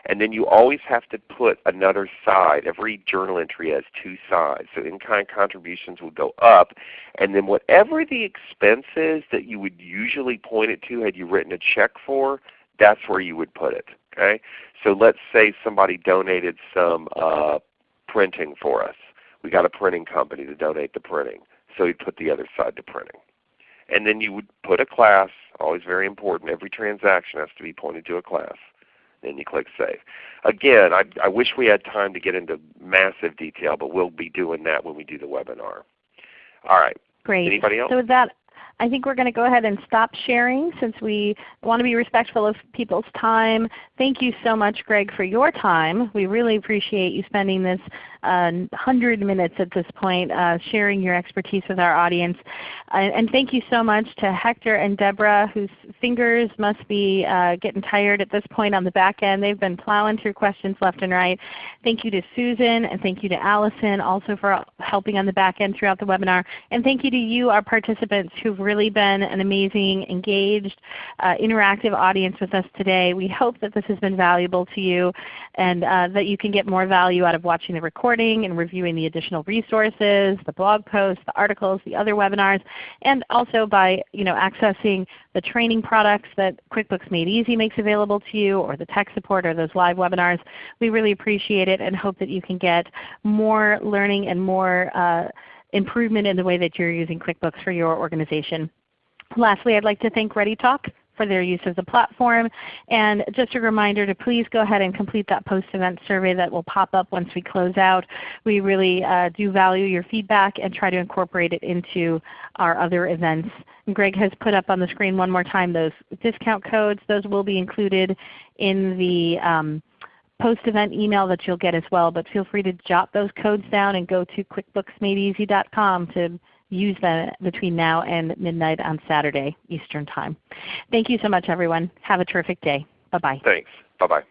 And then you always have to put another side. Every journal entry has two sides. So in-kind contributions would go up. And then whatever the expense is that you would usually point it to had you written a check for, that's where you would put it. Okay? So let's say somebody donated some uh, printing for us. We got a printing company to donate the printing. So you put the other side to printing. And then you would put a class, always very important. Every transaction has to be pointed to a class. Then you click Save. Again, I, I wish we had time to get into massive detail, but we'll be doing that when we do the webinar. All right. Great. Anybody else? So with that, I think we're going to go ahead and stop sharing since we want to be respectful of people's time. Thank you so much Gregg for your time. We really appreciate you spending this uh, 100 minutes at this point uh, sharing your expertise with our audience. Uh, and thank you so much to Hector and Deborah whose fingers must be uh, getting tired at this point on the back end. They've been plowing through questions left and right. Thank you to Susan and thank you to Allison also for helping on the back end throughout the webinar. And thank you to you our participants who've really been an amazing, engaged, uh, interactive audience with us today. We hope that this has been valuable to you and uh, that you can get more value out of watching the recording and reviewing the additional resources, the blog posts, the articles, the other webinars, and also by you know, accessing the training products that QuickBooks Made Easy makes available to you or the tech support or those live webinars. We really appreciate it and hope that you can get more learning and more uh, improvement in the way that you're using QuickBooks for your organization. Lastly, I'd like to thank ReadyTalk for their use of the platform. And just a reminder to please go ahead and complete that post-event survey that will pop up once we close out. We really uh, do value your feedback and try to incorporate it into our other events. Gregg has put up on the screen one more time those discount codes. Those will be included in the um, post-event email that you'll get as well. But feel free to jot those codes down and go to quickbooksmadeeasy.com to use them between now and midnight on Saturday Eastern Time. Thank you so much everyone. Have a terrific day. Bye-bye. Thanks. Bye-bye.